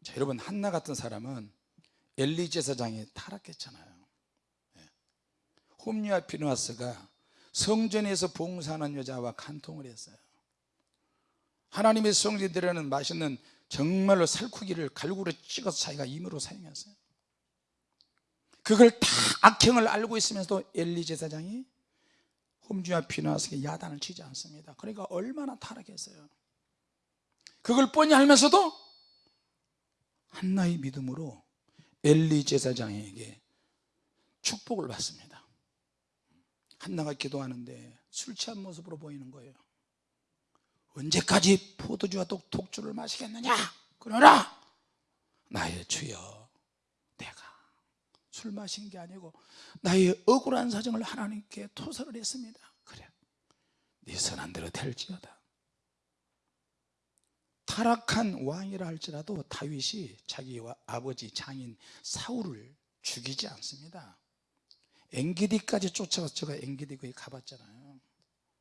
자, 여러분 한나 같은 사람은 엘리 제사장이 타락했잖아요. 예. 홈리와 피누아스가 성전에서 봉사하는 여자와 간통을 했어요. 하나님의 성전들에는 맛있는 정말로 살코기를 갈구로 찍어서 자기가 임으로 사용했어요. 그걸 다 악행을 알고 있으면서도 엘리 제사장이 홈주와 피누아스에게 야단을 치지 않습니다. 그러니까 얼마나 타락했어요. 그걸 뻔히 알면서도 한나의 믿음으로 엘리 제사장에게 축복을 받습니다 한나가 기도하는데 술 취한 모습으로 보이는 거예요. 언제까지 포도주와 독, 독주를 마시겠느냐? 그러나 나의 주여 내가 술 마신 게 아니고 나의 억울한 사정을 하나님께 토설을 했습니다. 그래 네 선한 대로 될지어다. 타락한 왕이라 할지라도 다윗이 자기와 아버지 장인 사울을 죽이지 않습니다 엔게디까지 쫓아가서 제가 엔게디 거기 가봤잖아요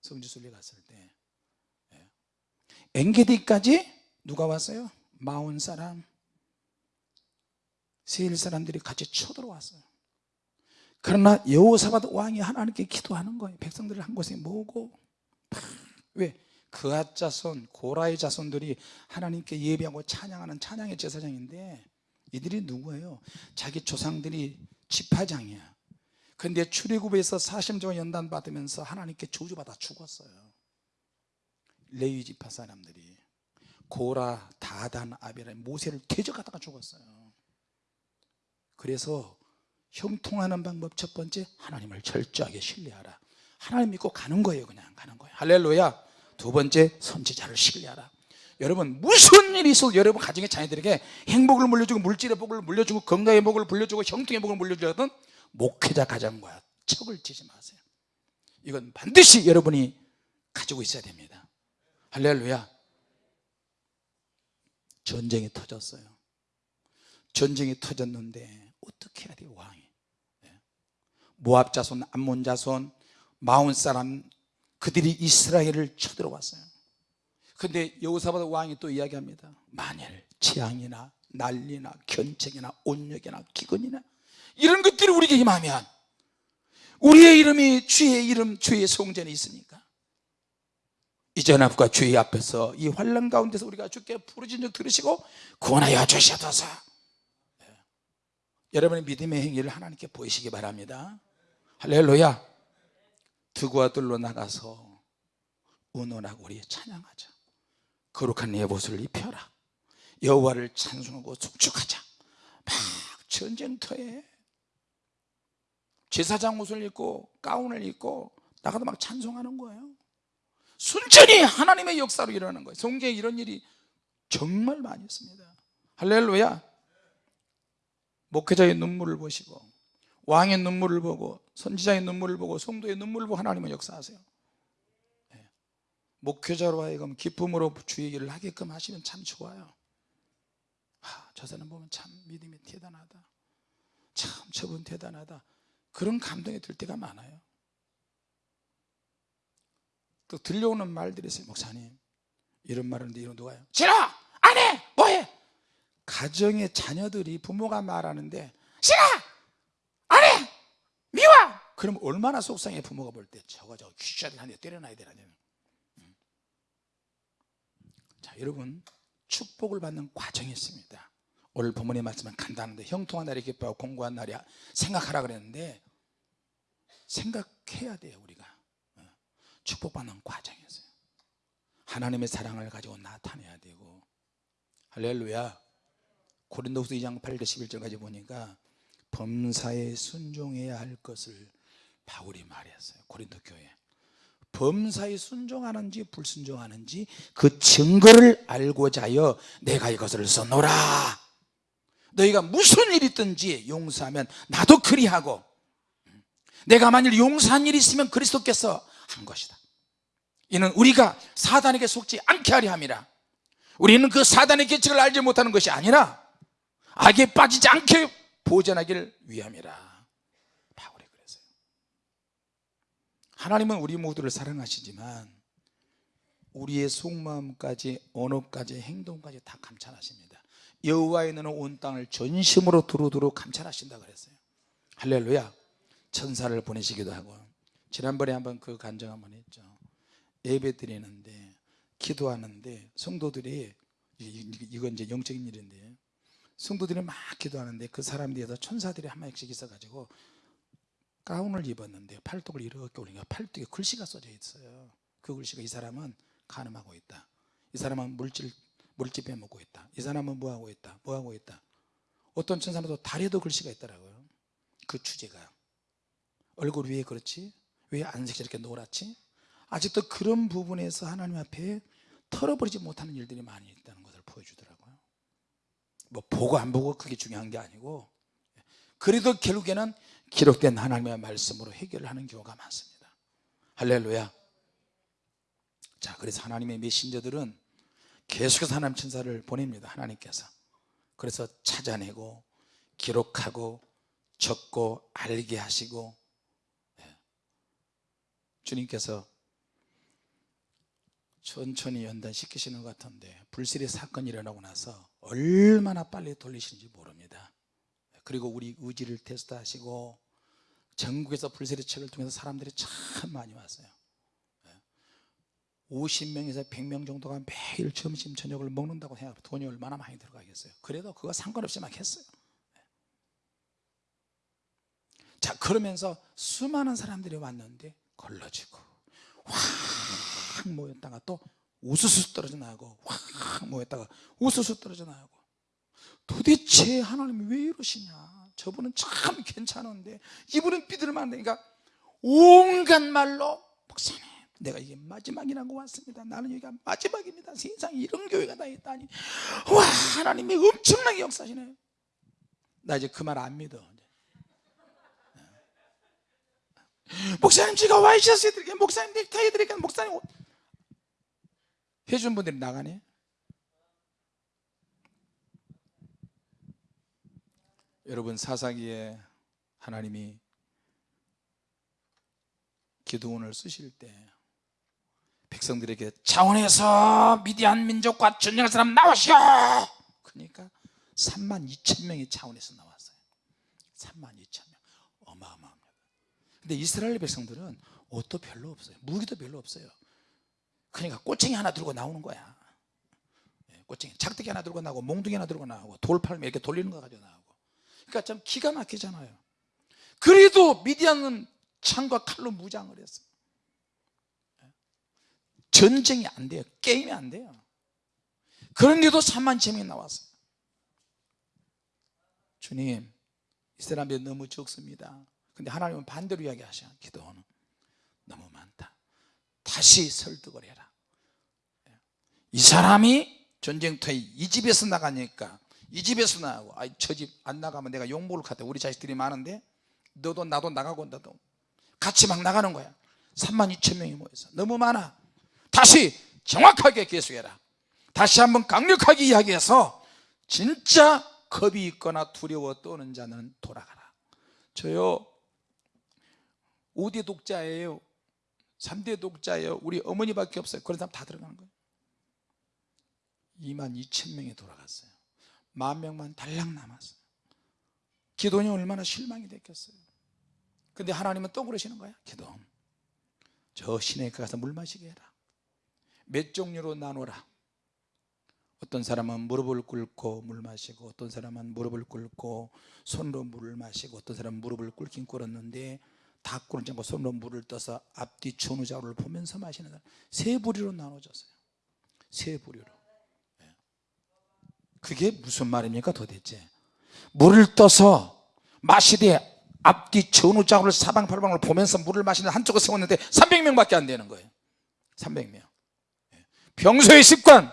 성지순례 갔을 때 예. 엔게디까지 누가 왔어요? 마온 사람 세일 사람들이 같이 쳐들어왔어요 그러나 여호사밧 왕이 하나님께 기도하는 거예요 백성들을 한 곳에 모으고 왜? 그앗 자손 고라의 자손들이 하나님께 예배하고 찬양하는 찬양의 제사장인데 이들이 누구예요? 자기 조상들이 지파장이야 근데 출애굽에서 40조 연단 받으면서 하나님께 저주받아 죽었어요. 레위 지파 사람들이. 고라, 다단, 아벨의 모세를 대적하다가 죽었어요. 그래서 형통하는 방법 첫 번째 하나님을 철저하게 신뢰하라. 하나님 믿고 가는 거예요 그냥 가는 거예요. 할렐루야. 두 번째 선지자를 신뢰하라. 여러분 무슨 일이 있어도 여러분 가정의 자녀들에게 행복을 물려주고 물질의 복을 물려주고 건강의 복을 물려주고 형통의 복을 물려주거든 목회자 가정과 척을 지지 마세요. 이건 반드시 여러분이 가지고 있어야 됩니다. 할렐루야. 전쟁이 터졌어요. 전쟁이 터졌는데 어떻게 해야 돼요 왕이? 네. 모압 자손 암몬 자손 마온 사람 그들이 이스라엘을 쳐들어왔어요. 근데 여호사밧 왕이 또 이야기합니다. 만일 재앙이나 난리나 견책이나 온역이나 기근이나 이런 것들이 우리에게 임하면 우리의 이름이 주의 이름 주의 성전에 있으니까. 이전 앞과 주의 앞에서 이 환란 가운데서 우리가 주께 부르짖는 적 들으시고 구원하여 주시옵소서. 네. 여러분의 믿음의 행위를 하나님께 보이시기 바랍니다. 할렐루야. 두고와 들로 나가서 의논하고 우리 찬양하자. 거룩한 예봇을 입혀라. 여호와를 찬송하고 축축하자. 막 전쟁터에 제사장 옷을 입고 가운을 입고 나가도 막 찬송하는 거예요. 순전히 하나님의 역사로 일어나는 거예요. 성경에 이런 일이 정말 많이 있습니다. 할렐루야. 목회자의 눈물을 보시고 왕의 눈물을 보고 선지자의 눈물을 보고 성도의 눈물을 보고 하나님은 역사하세요. 예. 목회자로 하여금 기쁨으로 주 얘기를 하게끔 하시면 참 좋아요. 아, 저 사람 보면 참 믿음이 대단하다. 참 저분 대단하다 그런 감동이 들 때가 많아요. 또 들려오는 말들이 있어요. 목사님 이런 말하는데 이런 누가요 싫어! 안 해! 뭐해? 가정의 자녀들이 부모가 말하는데 싫어! 안 해! 미워! 그럼 얼마나 속상해 부모가 볼 때. 저거 저거 귀셔들 한대 때려놔야 되나 음. 자 여러분 축복을 받는 과정이 있습니다. 오늘 부모님 말씀은 간단한데 형통한 날이 기뻐하고 공고한 날이 생각하라 그랬는데 생각해야 돼요 우리가. 어. 축복받는 과정이었어요. 하나님의 사랑을 가지고 나타내야 되고. 할렐루야. 고린도후서 2장 8절 11절까지 보니까 범사에 순종해야 할 것을 바울이 말했어요 고린도 교회 범사에 순종하는지 불순종하는지 그 증거를 알고자 하여 내가 이것을 써놓으라. 너희가 무슨 일이 있든지 용서하면 나도 그리하고 내가 만일 용서한 일이 있으면 그리스도께서 한 것이다. 이는 우리가 사단에게 속지 않게 하려 함이라. 우리는 그 사단의 계책을 알지 못하는 것이 아니라 악에 빠지지 않게 보전하기를 위함이라. 바울이 그랬어요. 하나님은 우리 모두를 사랑하시지만 우리의 속마음까지 언어까지 행동까지 다 감찰하십니다. 여호와의 눈은 온 땅을 전심으로 두루두루 감찰하신다 그랬어요. 할렐루야 천사를 보내시기도 하고 지난번에 한번 그 간증 한번 했죠. 예배 드리는데 기도하는데 성도들이 이건 이제 영적인 일인데 성도들이 막 기도하는데 그 사람 뒤에서 천사들이 한 마리씩 있어가지고 가운을 입었는데 팔뚝을 이렇게 올리니까 팔뚝에 글씨가 써져 있어요. 그 글씨가 이 사람은 간음하고 있다. 이 사람은 물질 물질 빼먹고 있다. 이 사람은 뭐하고 있다? 뭐하고 있다? 어떤 천사는 또 다리에도 글씨가 있더라고요. 그 주제가 얼굴 위에 그렇지? 왜 안색이 이렇게 노랗지? 아직도 그런 부분에서 하나님 앞에 털어버리지 못하는 일들이 많이 있다는 것을 보여주더라고요. 뭐 보고 안 보고 그게 중요한 게 아니고 그래도 결국에는 기록된 하나님의 말씀으로 해결을 하는 경우가 많습니다. 할렐루야. 자 그래서 하나님의 메신저들은 계속해서 하나님 천사를 보냅니다 하나님께서. 그래서 찾아내고 기록하고 적고 알게 하시고 예. 주님께서 천천히 연단시키시는 것 같은데 불실의 사건이 일어나고 나서 얼마나 빨리 돌리시는지 모릅니다. 그리고 우리 의지를 테스트하시고 전국에서 불세례 책을 통해서 사람들이 참 많이 왔어요. 50명에서 100명 정도가 매일 점심 저녁을 먹는다고 생각하면 돈이 얼마나 많이 들어가겠어요. 그래도 그거 상관없이 막 했어요. 자 그러면서 수많은 사람들이 왔는데 걸러지고 확 모였다가 또 우수수 떨어져 나가고 확 모였다가 우수수 떨어져 나가고. 도대체 하나님이 왜 이러시냐? 저분은 참 괜찮은데 이분은 삐들만 되니까 온갖 말로 목사님 내가 이게 마지막이라고 왔습니다. 나는 여기가 마지막입니다. 세상에 이런 교회가 다 있다니. 와 하나님이 엄청나게 역사하시네. 나 이제 그 말 안 믿어 목사님 제가 와이셔츠 해드릴게요. 목사님 넥타이 해드릴게요. 목사님 옷. 해준 분들이 나가네. 여러분 사사기에 하나님이 기도원을 쓰실 때 백성들에게 차원에서 미디안 민족과 전쟁할 사람 나오시오! 그러니까 3만 2천 명이 차원에서 나왔어요. 3만 2천. 명 어마어마합니다 근데 이스라엘 백성들은 옷도 별로 없어요. 무기도 별로 없어요. 그러니까 꼬챙이 하나 들고 나오는 거야. 예, 꼬챙이. 작대기 하나 들고 나오고 몽둥이 하나 들고 나오고 돌팔면 이렇게 돌리는 거 가지고 나오고. 그러니까 참 기가 막히잖아요. 그래도 미디안은 창과 칼로 무장을 했어요 예. 전쟁이 안 돼요. 게임이 안 돼요. 그런데도 3만 제명이 나왔어요 주님 이 사람들이 너무 적습니다 근데 하나님은 반대로 이야기하셔. 기도는 너무 많다. 다 다시 설득을 해라. 이 사람이 전쟁터에 이 집에서 나가니까 이 집에서 나가고 아, 저집 안 나가면 내가 욕먹을 것 같아 우리 자식들이 많은데 너도 나도 나가고 나도 같이 막 나가는 거야. 3만 2천 명이 모여서. 너무 많아. 다시 정확하게 계속해라. 다시 한번 강력하게 이야기해서 진짜 겁이 있거나 두려워 떠는 자는 돌아가라. 저요 5대 독자예요. 3대 독자예요. 우리 어머니밖에 없어요. 그런 사람 다 들어가는 거예요. 2만 2천 명이 돌아갔어요. 만 명만 달랑 남았어요. 기도원이 얼마나 실망이 됐겠어요. 근데 하나님은 또 그러시는 거야? 기도원. 저 시내에 가서 물 마시게 해라. 몇 종류로 나눠라. 어떤 사람은 무릎을 꿇고 물 마시고 어떤 사람은 무릎을 꿇고 손으로 물을 마시고 어떤 사람은 무릎을 꿇긴 꿇었는데 다 꿇지 않고 손으로 물을 떠서 앞뒤 전후좌우를 보면서 마시는 사람 세 부류로 나눠졌어요. 세 부류로. 예. 그게 무슨 말입니까 도대체? 물을 떠서 마시되 앞뒤 전후좌우를 사방팔방을 보면서 물을 마시는 한쪽을 세웠는데 300명밖에 안 되는 거예요. 300명. 평소의 습관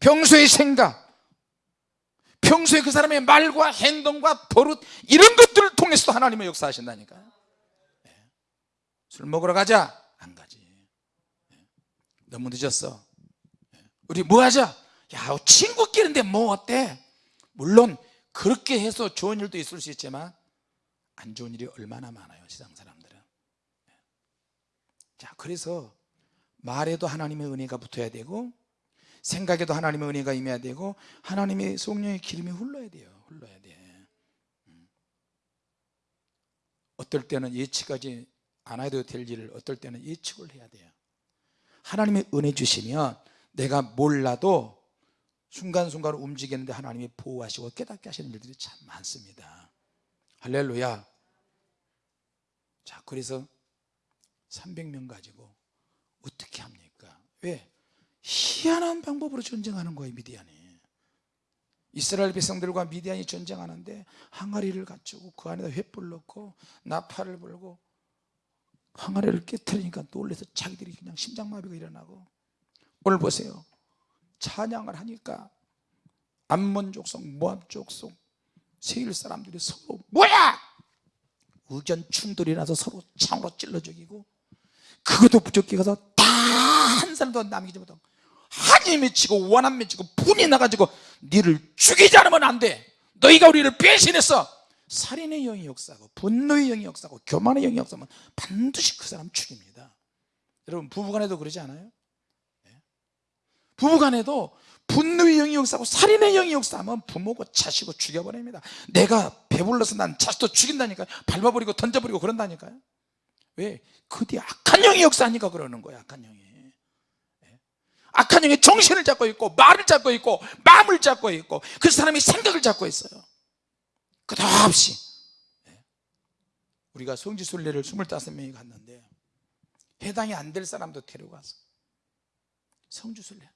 평소의 생각 평소에 그 사람의 말과 행동과 버릇 이런 것들을 통해서도 하나님의 역사하신다니까요. 예. 술 먹으러 가자. 안 가지. 예. 너무 늦었어. 예. 우리 뭐 하자? 야 친구끼리인데 뭐 어때? 물론 그렇게 해서 좋은 일도 있을 수 있지만 안 좋은 일이 얼마나 많아요 세상 사람들은. 자 그래서 말에도 하나님의 은혜가 붙어야 되고 생각에도 하나님의 은혜가 임해야 되고 하나님의 성령의 기름이 흘러야 돼요 흘러야 돼. 음. 어떨 때는 예측하지 않아도 될 일을 어떨 때는 예측을 해야 돼요. 하나님의 은혜 주시면 내가 몰라도 순간순간 움직이는데 하나님이 보호하시고 깨닫게 하시는 일들이 참 많습니다. 할렐루야. 자 그래서 300명 가지고 어떻게 합니까? 왜? 희한한 방법으로 전쟁하는 거예요 미디안이. 이스라엘 백성들과 미디안이 전쟁하는데 항아리를 갖추고 그 안에다 횃불 넣고 나팔을 불고 항아리를 깨뜨리니까 놀래서 자기들이 그냥 심장마비가 일어나고. 오늘 보세요. 찬양을 하니까 암몬 족속 모압 족속 세일 사람들이 서로 뭐야? 의견 충돌이 나서 서로 창으로 찔러 죽이고 그것도 부족해 가서 다 한 사람도 남기지 못하고 한이 맺히고 원한 맺히고 분이 나가지고 니를 죽이지 않으면 안돼. 너희가 우리를 배신했어 살인의 영이 역사하고 분노의 영이 역사하고 교만의 영이 역사하면 반드시 그 사람 죽입니다 여러분 부부간에도 그러지 않아요? 네. 부부간에도 분노의 영이 역사하고 살인의 영이 역사하면 부모고 자식고 죽여버립니다 내가 배불러서 난 자식도 죽인다니까요 밟아버리고 던져버리고 그런다니까요 왜? 그뒤 악한 영이 역사하니까 그러는 거야 악한 영이 악한 영이 정신을 잡고 있고 말을 잡고 있고 마음을 잡고 있고 그 사람이 생각을 잡고 있어요 끝없이. 예. 우리가 성지순례를 25명이 갔는데 해당이 안 될 사람도 데려가서 성주순례.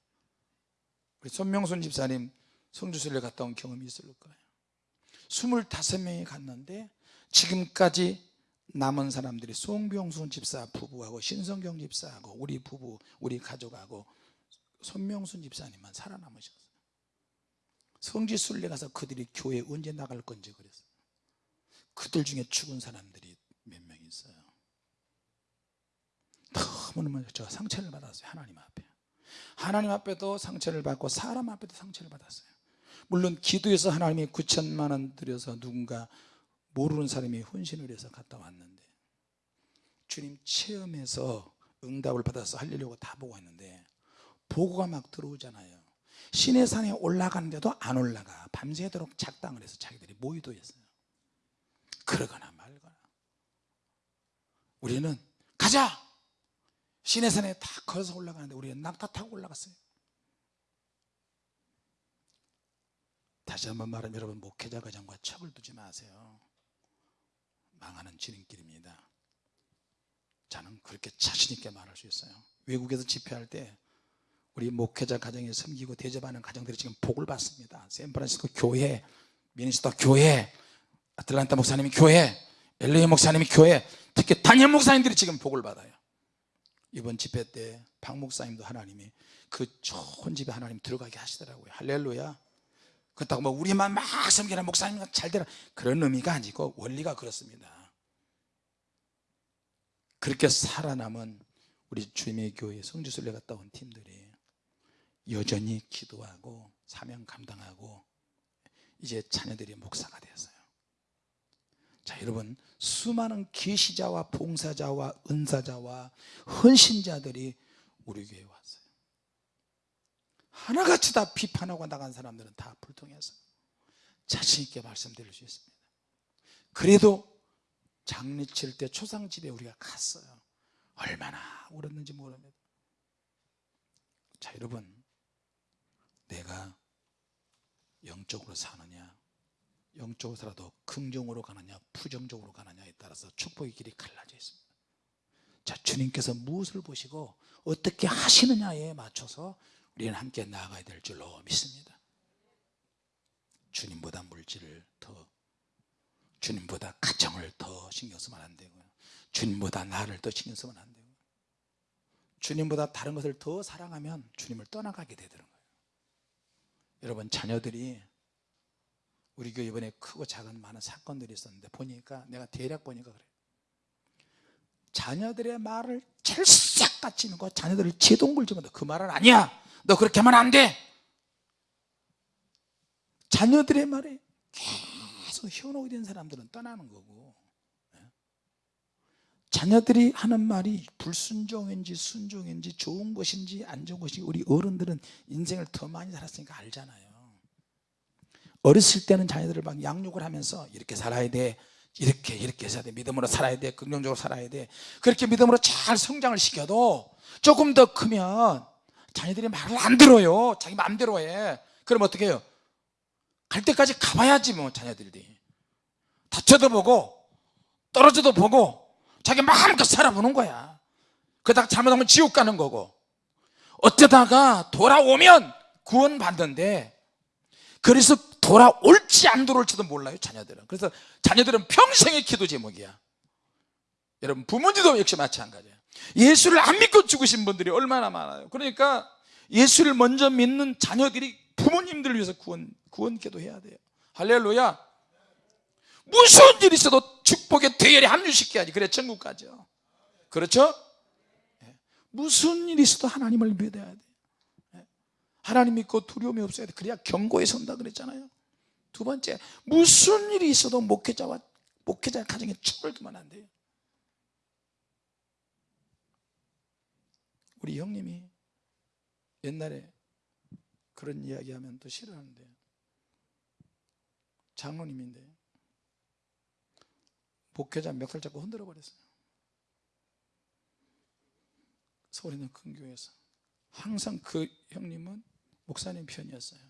우리 손명순 집사님 성주순례 갔다 온 경험이 있을 거예요. 25명이 갔는데 지금까지 남은 사람들이 송병순 집사 부부하고 신성경 집사하고 우리 부부 우리 가족하고 손명순 집사님만 살아남으셨어요 성지순례 가서 그들이 교회 언제 나갈 건지 그랬어요. 그들 중에 죽은 사람들이 몇 명 있어요. 너무너무 제가 상처를 받았어요 하나님 앞에. 하나님 앞에도 상처를 받고 사람 앞에도 상처를 받았어요. 물론 기도해서 하나님이 9천만 원 들여서 누군가 모르는 사람이 헌신을 해서 갔다 왔는데 주님 체험해서 응답을 받아서 하려고 다 보고 있는데 보고가 막 들어오잖아요 신의 산에 올라가는데도 안 올라가. 밤새도록 작당을 해서 자기들이 모의도했어요. 그러거나 말거나. 우리는 가자! 신의 산에 다 걸어서 올라가는데 우리는 낙타 타고 올라갔어요. 다시 한번 말하면 여러분 목회자 과정과 척을 두지 마세요. 망하는 지름길입니다. 저는 그렇게 자신 있게 말할 수 있어요. 외국에서 집회할 때 우리 목회자 가정에 섬기고 대접하는 가정들이 지금 복을 받습니다. 샌프란시스코 교회 미니스터 교회 아틀란타 목사님이 교회 엘레이 목사님이 교회 특히 단임 목사님들이 지금 복을 받아요. 이번 집회 때 박 목사님도 하나님이 그 좋은 집에 하나님 들어가게 하시더라고요. 할렐루야. 그렇다고 뭐 우리만 막 섬기는 목사님 잘 되라. 그런 의미가 아니고 원리가 그렇습니다. 그렇게 살아남은 우리 주님의 교회 성주순례 갔다 온 팀들이 여전히 기도하고 사명 감당하고 이제 자녀들이 목사가 되었어요. 자 여러분 수많은 계시자와 봉사자와 은사자와 헌신자들이 우리 교회에 왔어요. 하나같이 다 비판하고 나간 사람들은 다 불통해서 자신 있게 말씀드릴 수 있습니다. 그래도 장례 칠 때 초상집에 우리가 갔어요. 얼마나 울었는지 모릅니다. 자 여러분 내가 영적으로 사느냐 영적으로 살아도 긍정으로 가느냐 부정적으로 가느냐에 따라서 축복의 길이 갈라져 있습니다. 자 주님께서 무엇을 보시고 어떻게 하시느냐에 맞춰서 우리는 함께 나아가야 될 줄로 믿습니다. 주님보다 물질을 더 주님보다 가정을 더 신경 쓰면 안 되고요. 주님보다 나를 더 신경 쓰면 안 되고요. 주님보다 다른 것을 더 사랑하면 주님을 떠나가게 되더라고요 여러분 자녀들이 우리 교회 이번에 크고 작은 많은 사건들이 있었는데 보니까 내가 대략 보니까 그래요 자녀들의 말을 찰싹같이 있는 거 자녀들을 제동걸 집어넣어. 그 말은 아니야. 너 그렇게 하면 안돼. 자녀들의 말에 계속 현혹이 된 사람들은 떠나는 거고. 예? 자녀들이 하는 말이 불순종인지 순종인지 좋은 것인지 안 좋은 것인지 우리 어른들은 인생을 더 많이 살았으니까 알잖아요. 어렸을 때는 자녀들을 막 양육을 하면서 이렇게 살아야 돼 이렇게 이렇게 해야 돼 믿음으로 살아야 돼 긍정적으로 살아야 돼. 그렇게 믿음으로 잘 성장을 시켜도 조금 더 크면 자녀들이 말을 안 들어요. 자기 마음대로 해. 그럼 어떻게 해요? 갈 때까지 가봐야지 뭐 자녀들이. 다쳐도 보고 떨어져도 보고 자기 마음껏 살아보는 거야. 그러다가 잘못하면 지옥 가는 거고. 어쩌다가 돌아오면 구원 받는데 그래서 돌아올지 안 돌아올지도 몰라요 자녀들은. 그래서 자녀들은 평생의 기도 제목이야. 여러분 부모님도 역시 마찬가지예요 예수를 안 믿고 죽으신 분들이 얼마나 많아요. 그러니까 예수를 먼저 믿는 자녀들이 부모님들을 위해서 구원, 구원 기도해야 돼요. 할렐루야 무슨 일이 있어도 축복의 대열에 합류시켜야지 그래 천국 가죠 그렇죠? 예. 무슨 일이 있어도 하나님을 믿어야 돼 예. 하나님 믿고 두려움이 없어야 돼 그래야 경고에 선다 그랬잖아요 두 번째 무슨 일이 있어도 목회자와 목회자 가정에 축을 그만 안 돼요 우리 형님이 옛날에 그런 이야기하면 또 싫어하는데 장로님인데 목회자 멱살 잡고 흔들어 버렸어요. 서울에 있는 큰 교회에서. 항상 그 형님은 목사님 편이었어요.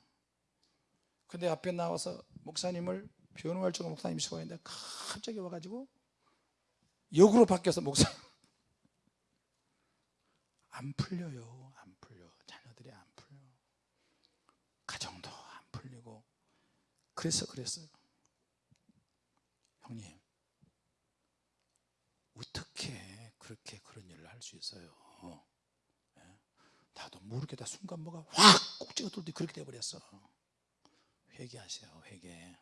근데 앞에 나와서 목사님을 변호할 적으로 목사님이 수고했는데 갑자기 와가지고 역으로 바뀌어서 목사. 안 풀려요. 안 풀려. 자녀들이 안 풀려. 가정도 안 풀리고. 그래서 그랬어요 형님 어떻게 그렇게 그런 일을 할 수 있어요? 예? 나도 모르게 다 순간 뭐가 확 꼭지가 뚫듯 그렇게 돼버렸어. 회개하세요 회개.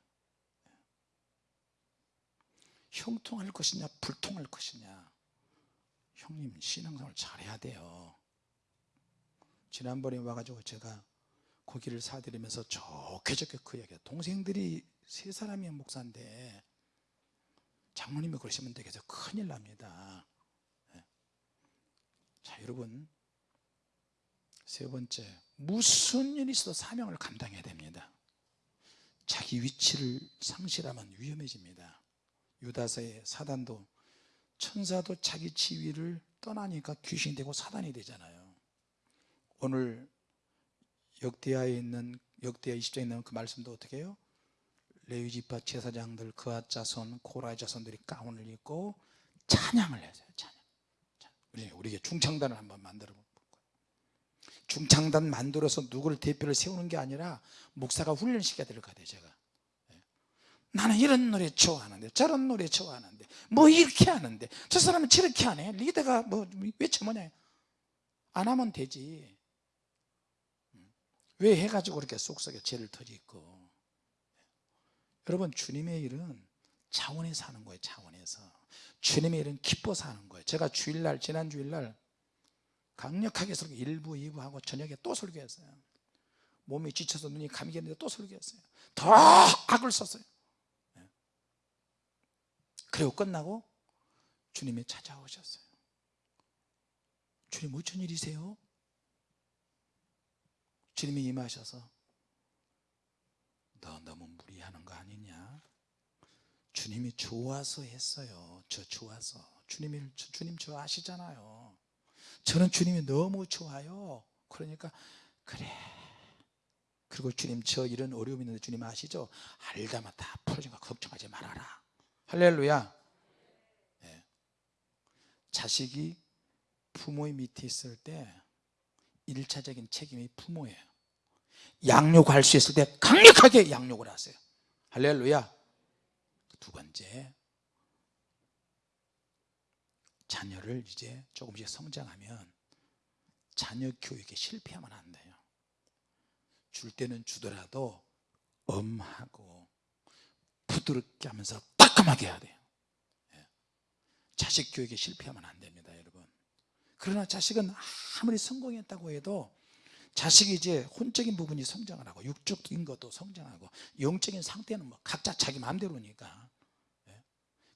형통할 것이냐 불통할 것이냐? 형님 신앙생활 잘해야 돼요. 지난번에 와가지고 제가 고기를 사드리면서 좋게 좋게 그 얘기해요 동생들이 세 사람이 목사인데 장모님이 그러시면 되겠어 큰일 납니다. 예. 자 여러분. 세 번째 무슨 일이 있어도 사명을 감당해야 됩니다. 자기 위치를 상실하면 위험해집니다. 유다서의 사단도 천사도 자기 지위를 떠나니까 귀신이 되고 사단이 되잖아요. 오늘 역대하에 있는 역대하 20장에 있는 그 말씀도 어떻게 해요? 레위지파 제사장들 그아 자손 고라의 자손들이 가운을 입고 찬양을 해요 찬양. 우리 우리에게 중창단을 한번 만들어 볼까요? 중창단 만들어서 누구를 대표를 세우는 게 아니라 목사가 훈련시켜야 될것 같아요 제가. 예. 나는 이런 노래 좋아하는데 저런 노래 좋아하는데 뭐 이렇게 하는데 저 사람은 저렇게 하네. 리더가 뭐왜 저뭐냐. 안 하면 되지. 왜 해가지고 그렇게 속속에 죄를 터지고 여러분 주님의 일은 차원에서 하는 거예요 차원에서. 주님의 일은 기뻐서 하는 거예요. 제가 주일날 지난 주일날 강력하게 설교 1부 2부 하고 저녁에 또 설교했어요. 몸이 지쳐서 눈이 감기겠는데 또 설교했어요. 더 악을 썼어요. 예. 그리고 끝나고 주님이 찾아오셨어요. 주님 무슨 일이세요? 주님이 임하셔서 너 너무 무리하는 거 아니냐 주님이 좋아서 했어요. 저 좋아서. 주님이 주- 주님 저 아시잖아요. 저는 주님이 너무 좋아요. 그러니까 그래. 그리고 주님 저 이런 어려움이 있는데 주님 아시죠? 알다만 다 풀어주니까 걱정하지 말아라. 할렐루야. 예. 자식이 부모의 밑에 있을 때 일차적인 책임이 부모예요. 양육할 수 있을 때 강력하게 양육을 하세요. 할렐루야 두 번째 자녀를 이제 조금씩 성장하면 자녀 교육에 실패하면 안 돼요 줄 때는 주더라도 엄하고 부드럽게 하면서 따끔하게 해야 돼요 예. 자식 교육에 실패하면 안 됩니다 여러분 그러나 자식은 아무리 성공했다고 해도 자식이 이제 혼적인 부분이 성장을 하고 육적인 것도 성장하고 영적인 상태는 뭐 각자 자기 마음대로니까 예.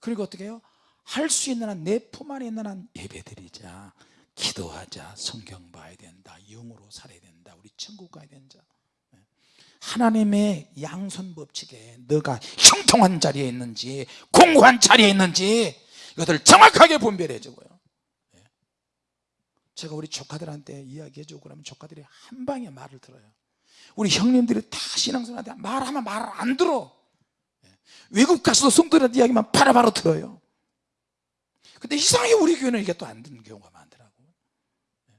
그리고 어떻게 해요? 할 수 있는 한 내 품 안에 있는 한 예배드리자. 기도하자. 성경 봐야 된다. 영으로 살아야 된다. 우리 천국 가야 된다. 예. 하나님의 양손 법칙에 너가 형통한 자리에 있는지 공고한 자리에 있는지 이것을 정확하게 분별해 주고요. 제가 우리 조카들한테 이야기해 주고 그러면 조카들이 한 방에 말을 들어요. 우리 형님들이 다 신앙생활한테 말하면 말을 안 들어. 예. 외국 가서도 성도들한테 이야기만 바로바로 들어요. 근데 이상하게 우리 교회는 이게 또 안 듣는 경우가 많더라고. 예.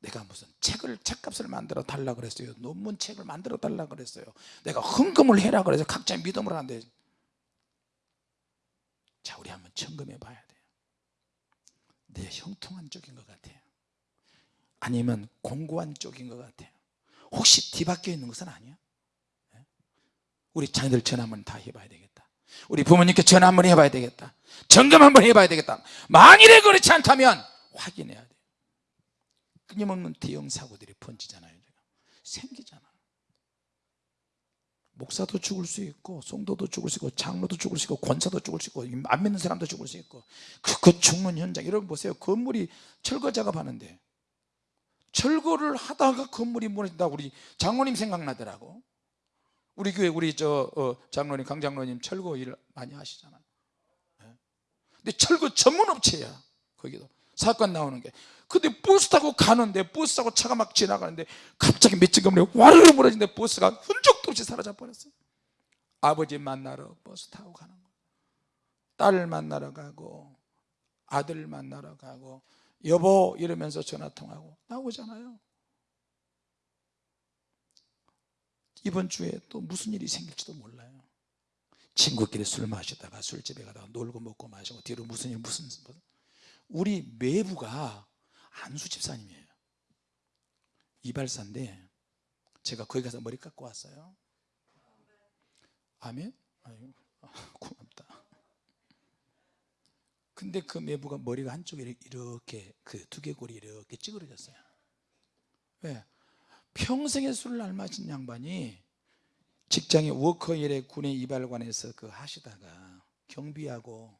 내가 무슨 책을 책값을 만들어 달라 그랬어요. 논문 책을 만들어 달라 그랬어요. 내가 헌금을 해라 그래서 각자 믿음을 하는데. 자 우리 한번 점검해 봐야 돼요. 내 형통한 쪽인 것 같아요. 아니면 공고한 쪽인 것 같아요. 혹시 뒤바뀌어 있는 것은 아니야? 예? 우리 자녀들 전화 한번 다 해봐야 되겠다. 우리 부모님께 전화 한번 해봐야 되겠다. 점검 한번 해봐야 되겠다. 만일에 그렇지 않다면 확인해야 돼요 끊임없는 대형 사고들이 번지잖아요 생기잖아. 목사도 죽을 수 있고 성도도 죽을 수 있고 장로도 죽을 수 있고 권사도 죽을 수 있고 안 믿는 사람도 죽을 수 있고 그, 그 죽는 현장. 여러분 보세요. 건물이 철거 작업하는데 철거를 하다가 건물이 무너진다. 우리 장로님 생각나더라고 우리 교회 우리 저 어, 장로님 강 장로님 철거 일 많이 하시잖아요. 예. 근데 철거 전문 업체야 거기도. 사건 나오는 게. 근데 버스 타고 가는데 버스 타고 차가 막 지나가는데 갑자기 건물이 와르르 무너진데 버스가 흔적도 없이 사라져 버렸어요. 아버지 만나러 버스 타고 가는 거예요 딸 만나러 가고 아들 만나러 가고 여보 이러면서 전화 통화하고 나오잖아요 이번 주에 또 무슨 일이 생길지도 몰라요 친구끼리 술 마시다가 술집에 가다가 놀고 먹고 마시고 뒤로 무슨 일 무슨. 우리 매부가 안수 집사님이에요 이발사인데 제가 거기 가서 머리 깎고 왔어요 아멘? 아유, 고맙다 근데 그 매부가 머리가 한쪽에 이렇게 그 두개골이 이렇게 찌그러졌어요 왜? 평생에 술을 안 마신 양반이 직장에 워커힐의 군의 이발관에서 그 하시다가 경비하고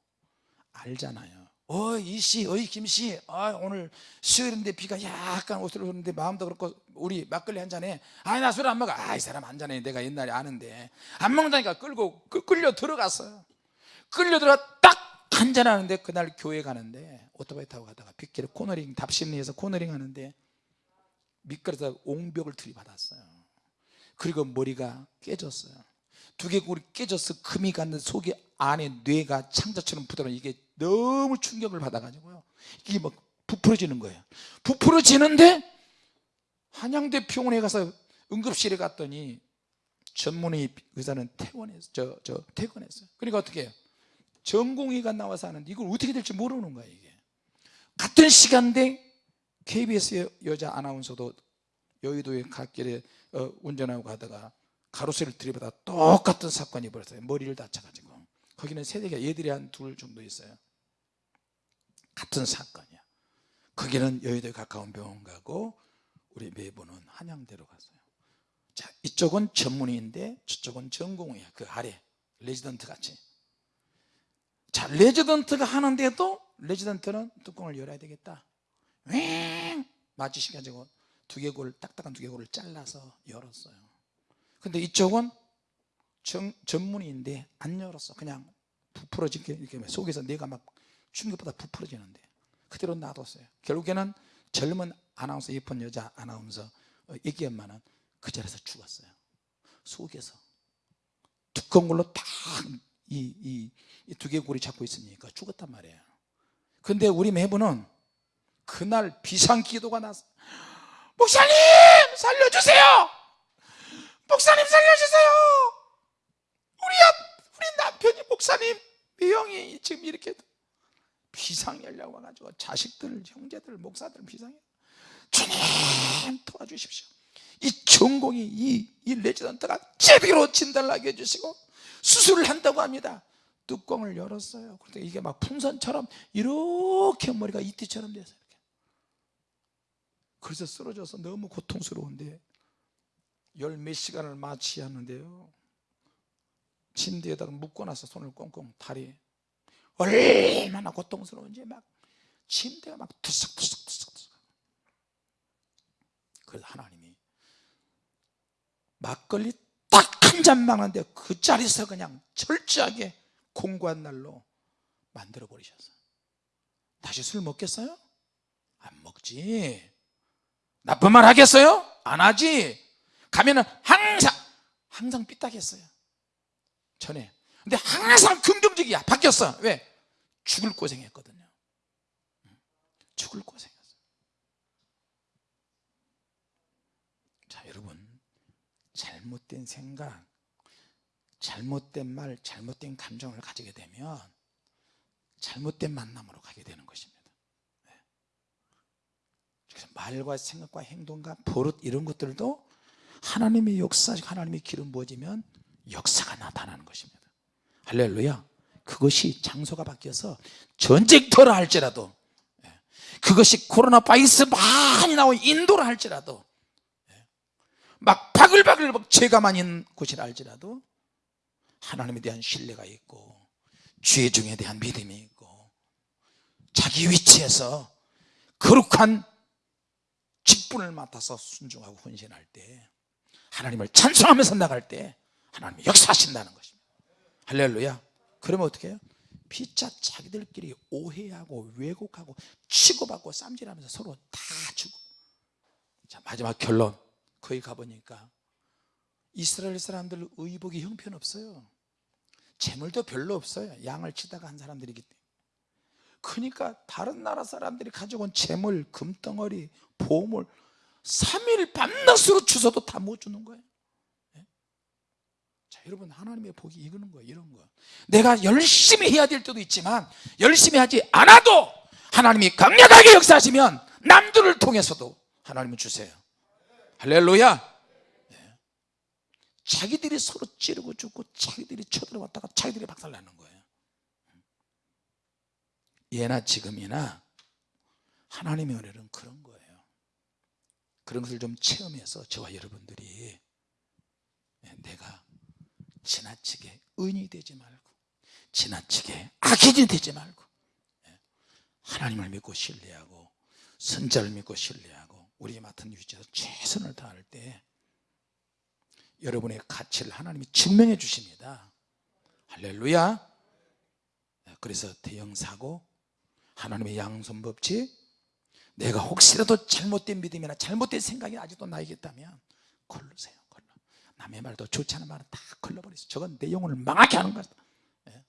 알잖아요. 어이 씨, 어이 김 씨 아, 오늘 수요일인데 비가 약간 옷을 흐르는데 마음도 그렇고 우리 막걸리 한 잔해. 아니 나술 안 먹어. 아 이 사람 한 잔해 내가 옛날에 아는데. 안 먹는다니까 끌고 끌- 끌려 들어갔어요. 끌려 들어가 딱 한 잔 하는데 그날 교회 가는데 오토바이 타고 가다가 빗길에 코너링 답심리에서 코너링 하는데 미끄러져 옹벽을 들이받았어요. 그리고 머리가 깨졌어요. 두개골이 깨져서 금이 갔는데 속에 안에 뇌가 창자처럼 부드러운 이게 너무 충격을 받아가지고요. 이게 막 부풀어지는 거예요. 부풀어지는데 한양대 병원에 가서 응급실에 갔더니 전문의 의사는 퇴원했어 저, 저 퇴원했어요. 그러니까 어떻게 해요? 전공의가 나와서 하는데 이걸 어떻게 될지 모르는 거예요 이게. 같은 시간대 KBS 여자 아나운서도 여의도의 갓길에 어, 운전하고 가다가 가로수를 들이받아 똑같은 사건이 벌어졌어요. 머리를 다쳐가지고. 거기는 세대가 얘들이 한 둘 정도 있어요. 같은 사건이야. 거기는 여의도에 가까운 병원 가고 우리 매부는 한양대로 갔어요. 자 이쪽은 전문의인데 저쪽은 전공의야. 그 아래. 레지던트 같이. 자 레지던트가 하는데도 레지던트는 뚜껑을 열어야 되겠다 윙 맞으셔가지고 두개골 딱딱한 두개골을 잘라서 열었어요. 근데 이쪽은 정, 전문의인데 안 열었어. 그냥 부풀어지게 이렇게 속에서 내가 막 충격보다 부풀어지는데 그대로 놔뒀어요. 결국에는 젊은 아나운서 예쁜 여자 아나운서 어, 애기 엄마는 그 자리에서 죽었어요. 속에서. 두꺼운 걸로 딱 이 이 두개골이 잡고 있으니까 죽었단 말이에요. 근데 우리 매부는 그날 비상기도가 났어. 목사님 살려주세요! 목사님 살려주세요! 우리 앞 우리 남편이 목사님 미영이 지금 이렇게 비상 연락 와가지고 자식들 형제들 목사들 비상해. 주님 도와주십시오. 이 전공이 이, 이 레지던트가 제대로 진단을 하게 해주시고 수술을 한다고 합니다. 뚜껑을 열었어요. 그런데 이게 막 풍선처럼 이렇게 머리가 이티처럼 이렇게 그래서 쓰러져서 너무 고통스러운데 열 몇 시간을 마취하는데요. 침대에다가 묶어놔서 손을 꽁꽁 다리 얼마나 고통스러운지 막 침대가 막 투석투석투석투석. 그래서 하나님이 막걸리 딱 한잔 먹는데 그 자리에서 그냥 철저하게 공고한 날로 만들어 버리셨어요. 다시 술 먹겠어요? 안 먹지 나쁜 말 하겠어요? 안 하지. 가면은 항상 항상 삐딱했어요. 전에. 근데 항상 긍정적이야. 바뀌었어. 왜? 죽을 고생했거든요. 죽을 고생했어 자 여러분. 잘못된 생각 잘못된 말 잘못된 감정을 가지게 되면 잘못된 만남으로 가게 되는 것입니다 말과 생각과 행동과 버릇 이런 것들도 하나님의 역사 하나님의 기름 부어지면 역사가 나타나는 것입니다 할렐루야 그것이 장소가 바뀌어서 전쟁터라 할지라도 예. 그것이 코로나 바이러스 많이 나온 인도라 할지라도 예. 막 바글바글 막 죄가 많은 곳이라 할지라도 하나님에 대한 신뢰가 있고 죄 중에 대한 믿음이 있고 자기 위치에서 거룩한 직분을 맡아서 순종하고 헌신할 때 하나님을 찬송하면서 나갈 때 하나님이 역사하신다는 것입니다. 할렐루야. 그러면 어떻게 해요? 피차 자기들끼리 오해하고 왜곡하고 치고받고 쌈질하면서 서로 다 죽고 자 마지막 결론. 거기 가보니까 이스라엘 사람들 의복이 형편없어요. 재물도 별로 없어요. 양을 치다가 한 사람들이기 때문에. 그러니까 다른 나라 사람들이 가져온 재물 금덩어리 보물 3일 밤낮으로 주서도 다 못 주는 거예요. 예? 자 여러분 하나님의 복이 이거는 거예요 이런 거. 내가 열심히 해야 될 때도 있지만 열심히 하지 않아도 하나님이 강력하게 역사하시면 남들을 통해서도 하나님은 주세요. 할렐루야! 예. 자기들이 서로 찌르고 죽고 자기들이 쳐들어왔다가 자기들이 박살나는 거예요. 예나 지금이나 하나님의 은혜는 그런 거예요 그런 것을 좀 체험해서 저와 여러분들이 예, 내가 지나치게 은이 되지 말고 지나치게 악인이 되지 말고 예, 하나님을 믿고 신뢰하고 선자를 믿고 신뢰하고 우리 맡은 위치에서 최선을 다할 때 여러분의 가치를 하나님이 증명해 주십니다. 할렐루야. 예, 그래서 대형사고 하나님의 양손법칙 내가 혹시라도 잘못된 믿음이나 잘못된 생각이 아직도 나에게 있다면 걸르세요 걸러. 남의 말도 좋지 않은 말은 다 걸러버리세요. 저건 내 영혼을 망하게 하는 거다 예?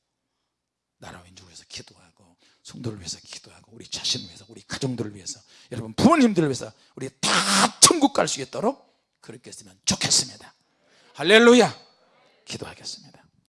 나라 민족을 위해서 기도하고 성도를 위해서 기도하고 우리 자신을 위해서 우리 가정들을 위해서 여러분 부모님들을 위해서 우리 다 천국 갈 수 있도록 그렇게 했으면 좋겠습니다. 할렐루야! 기도하겠습니다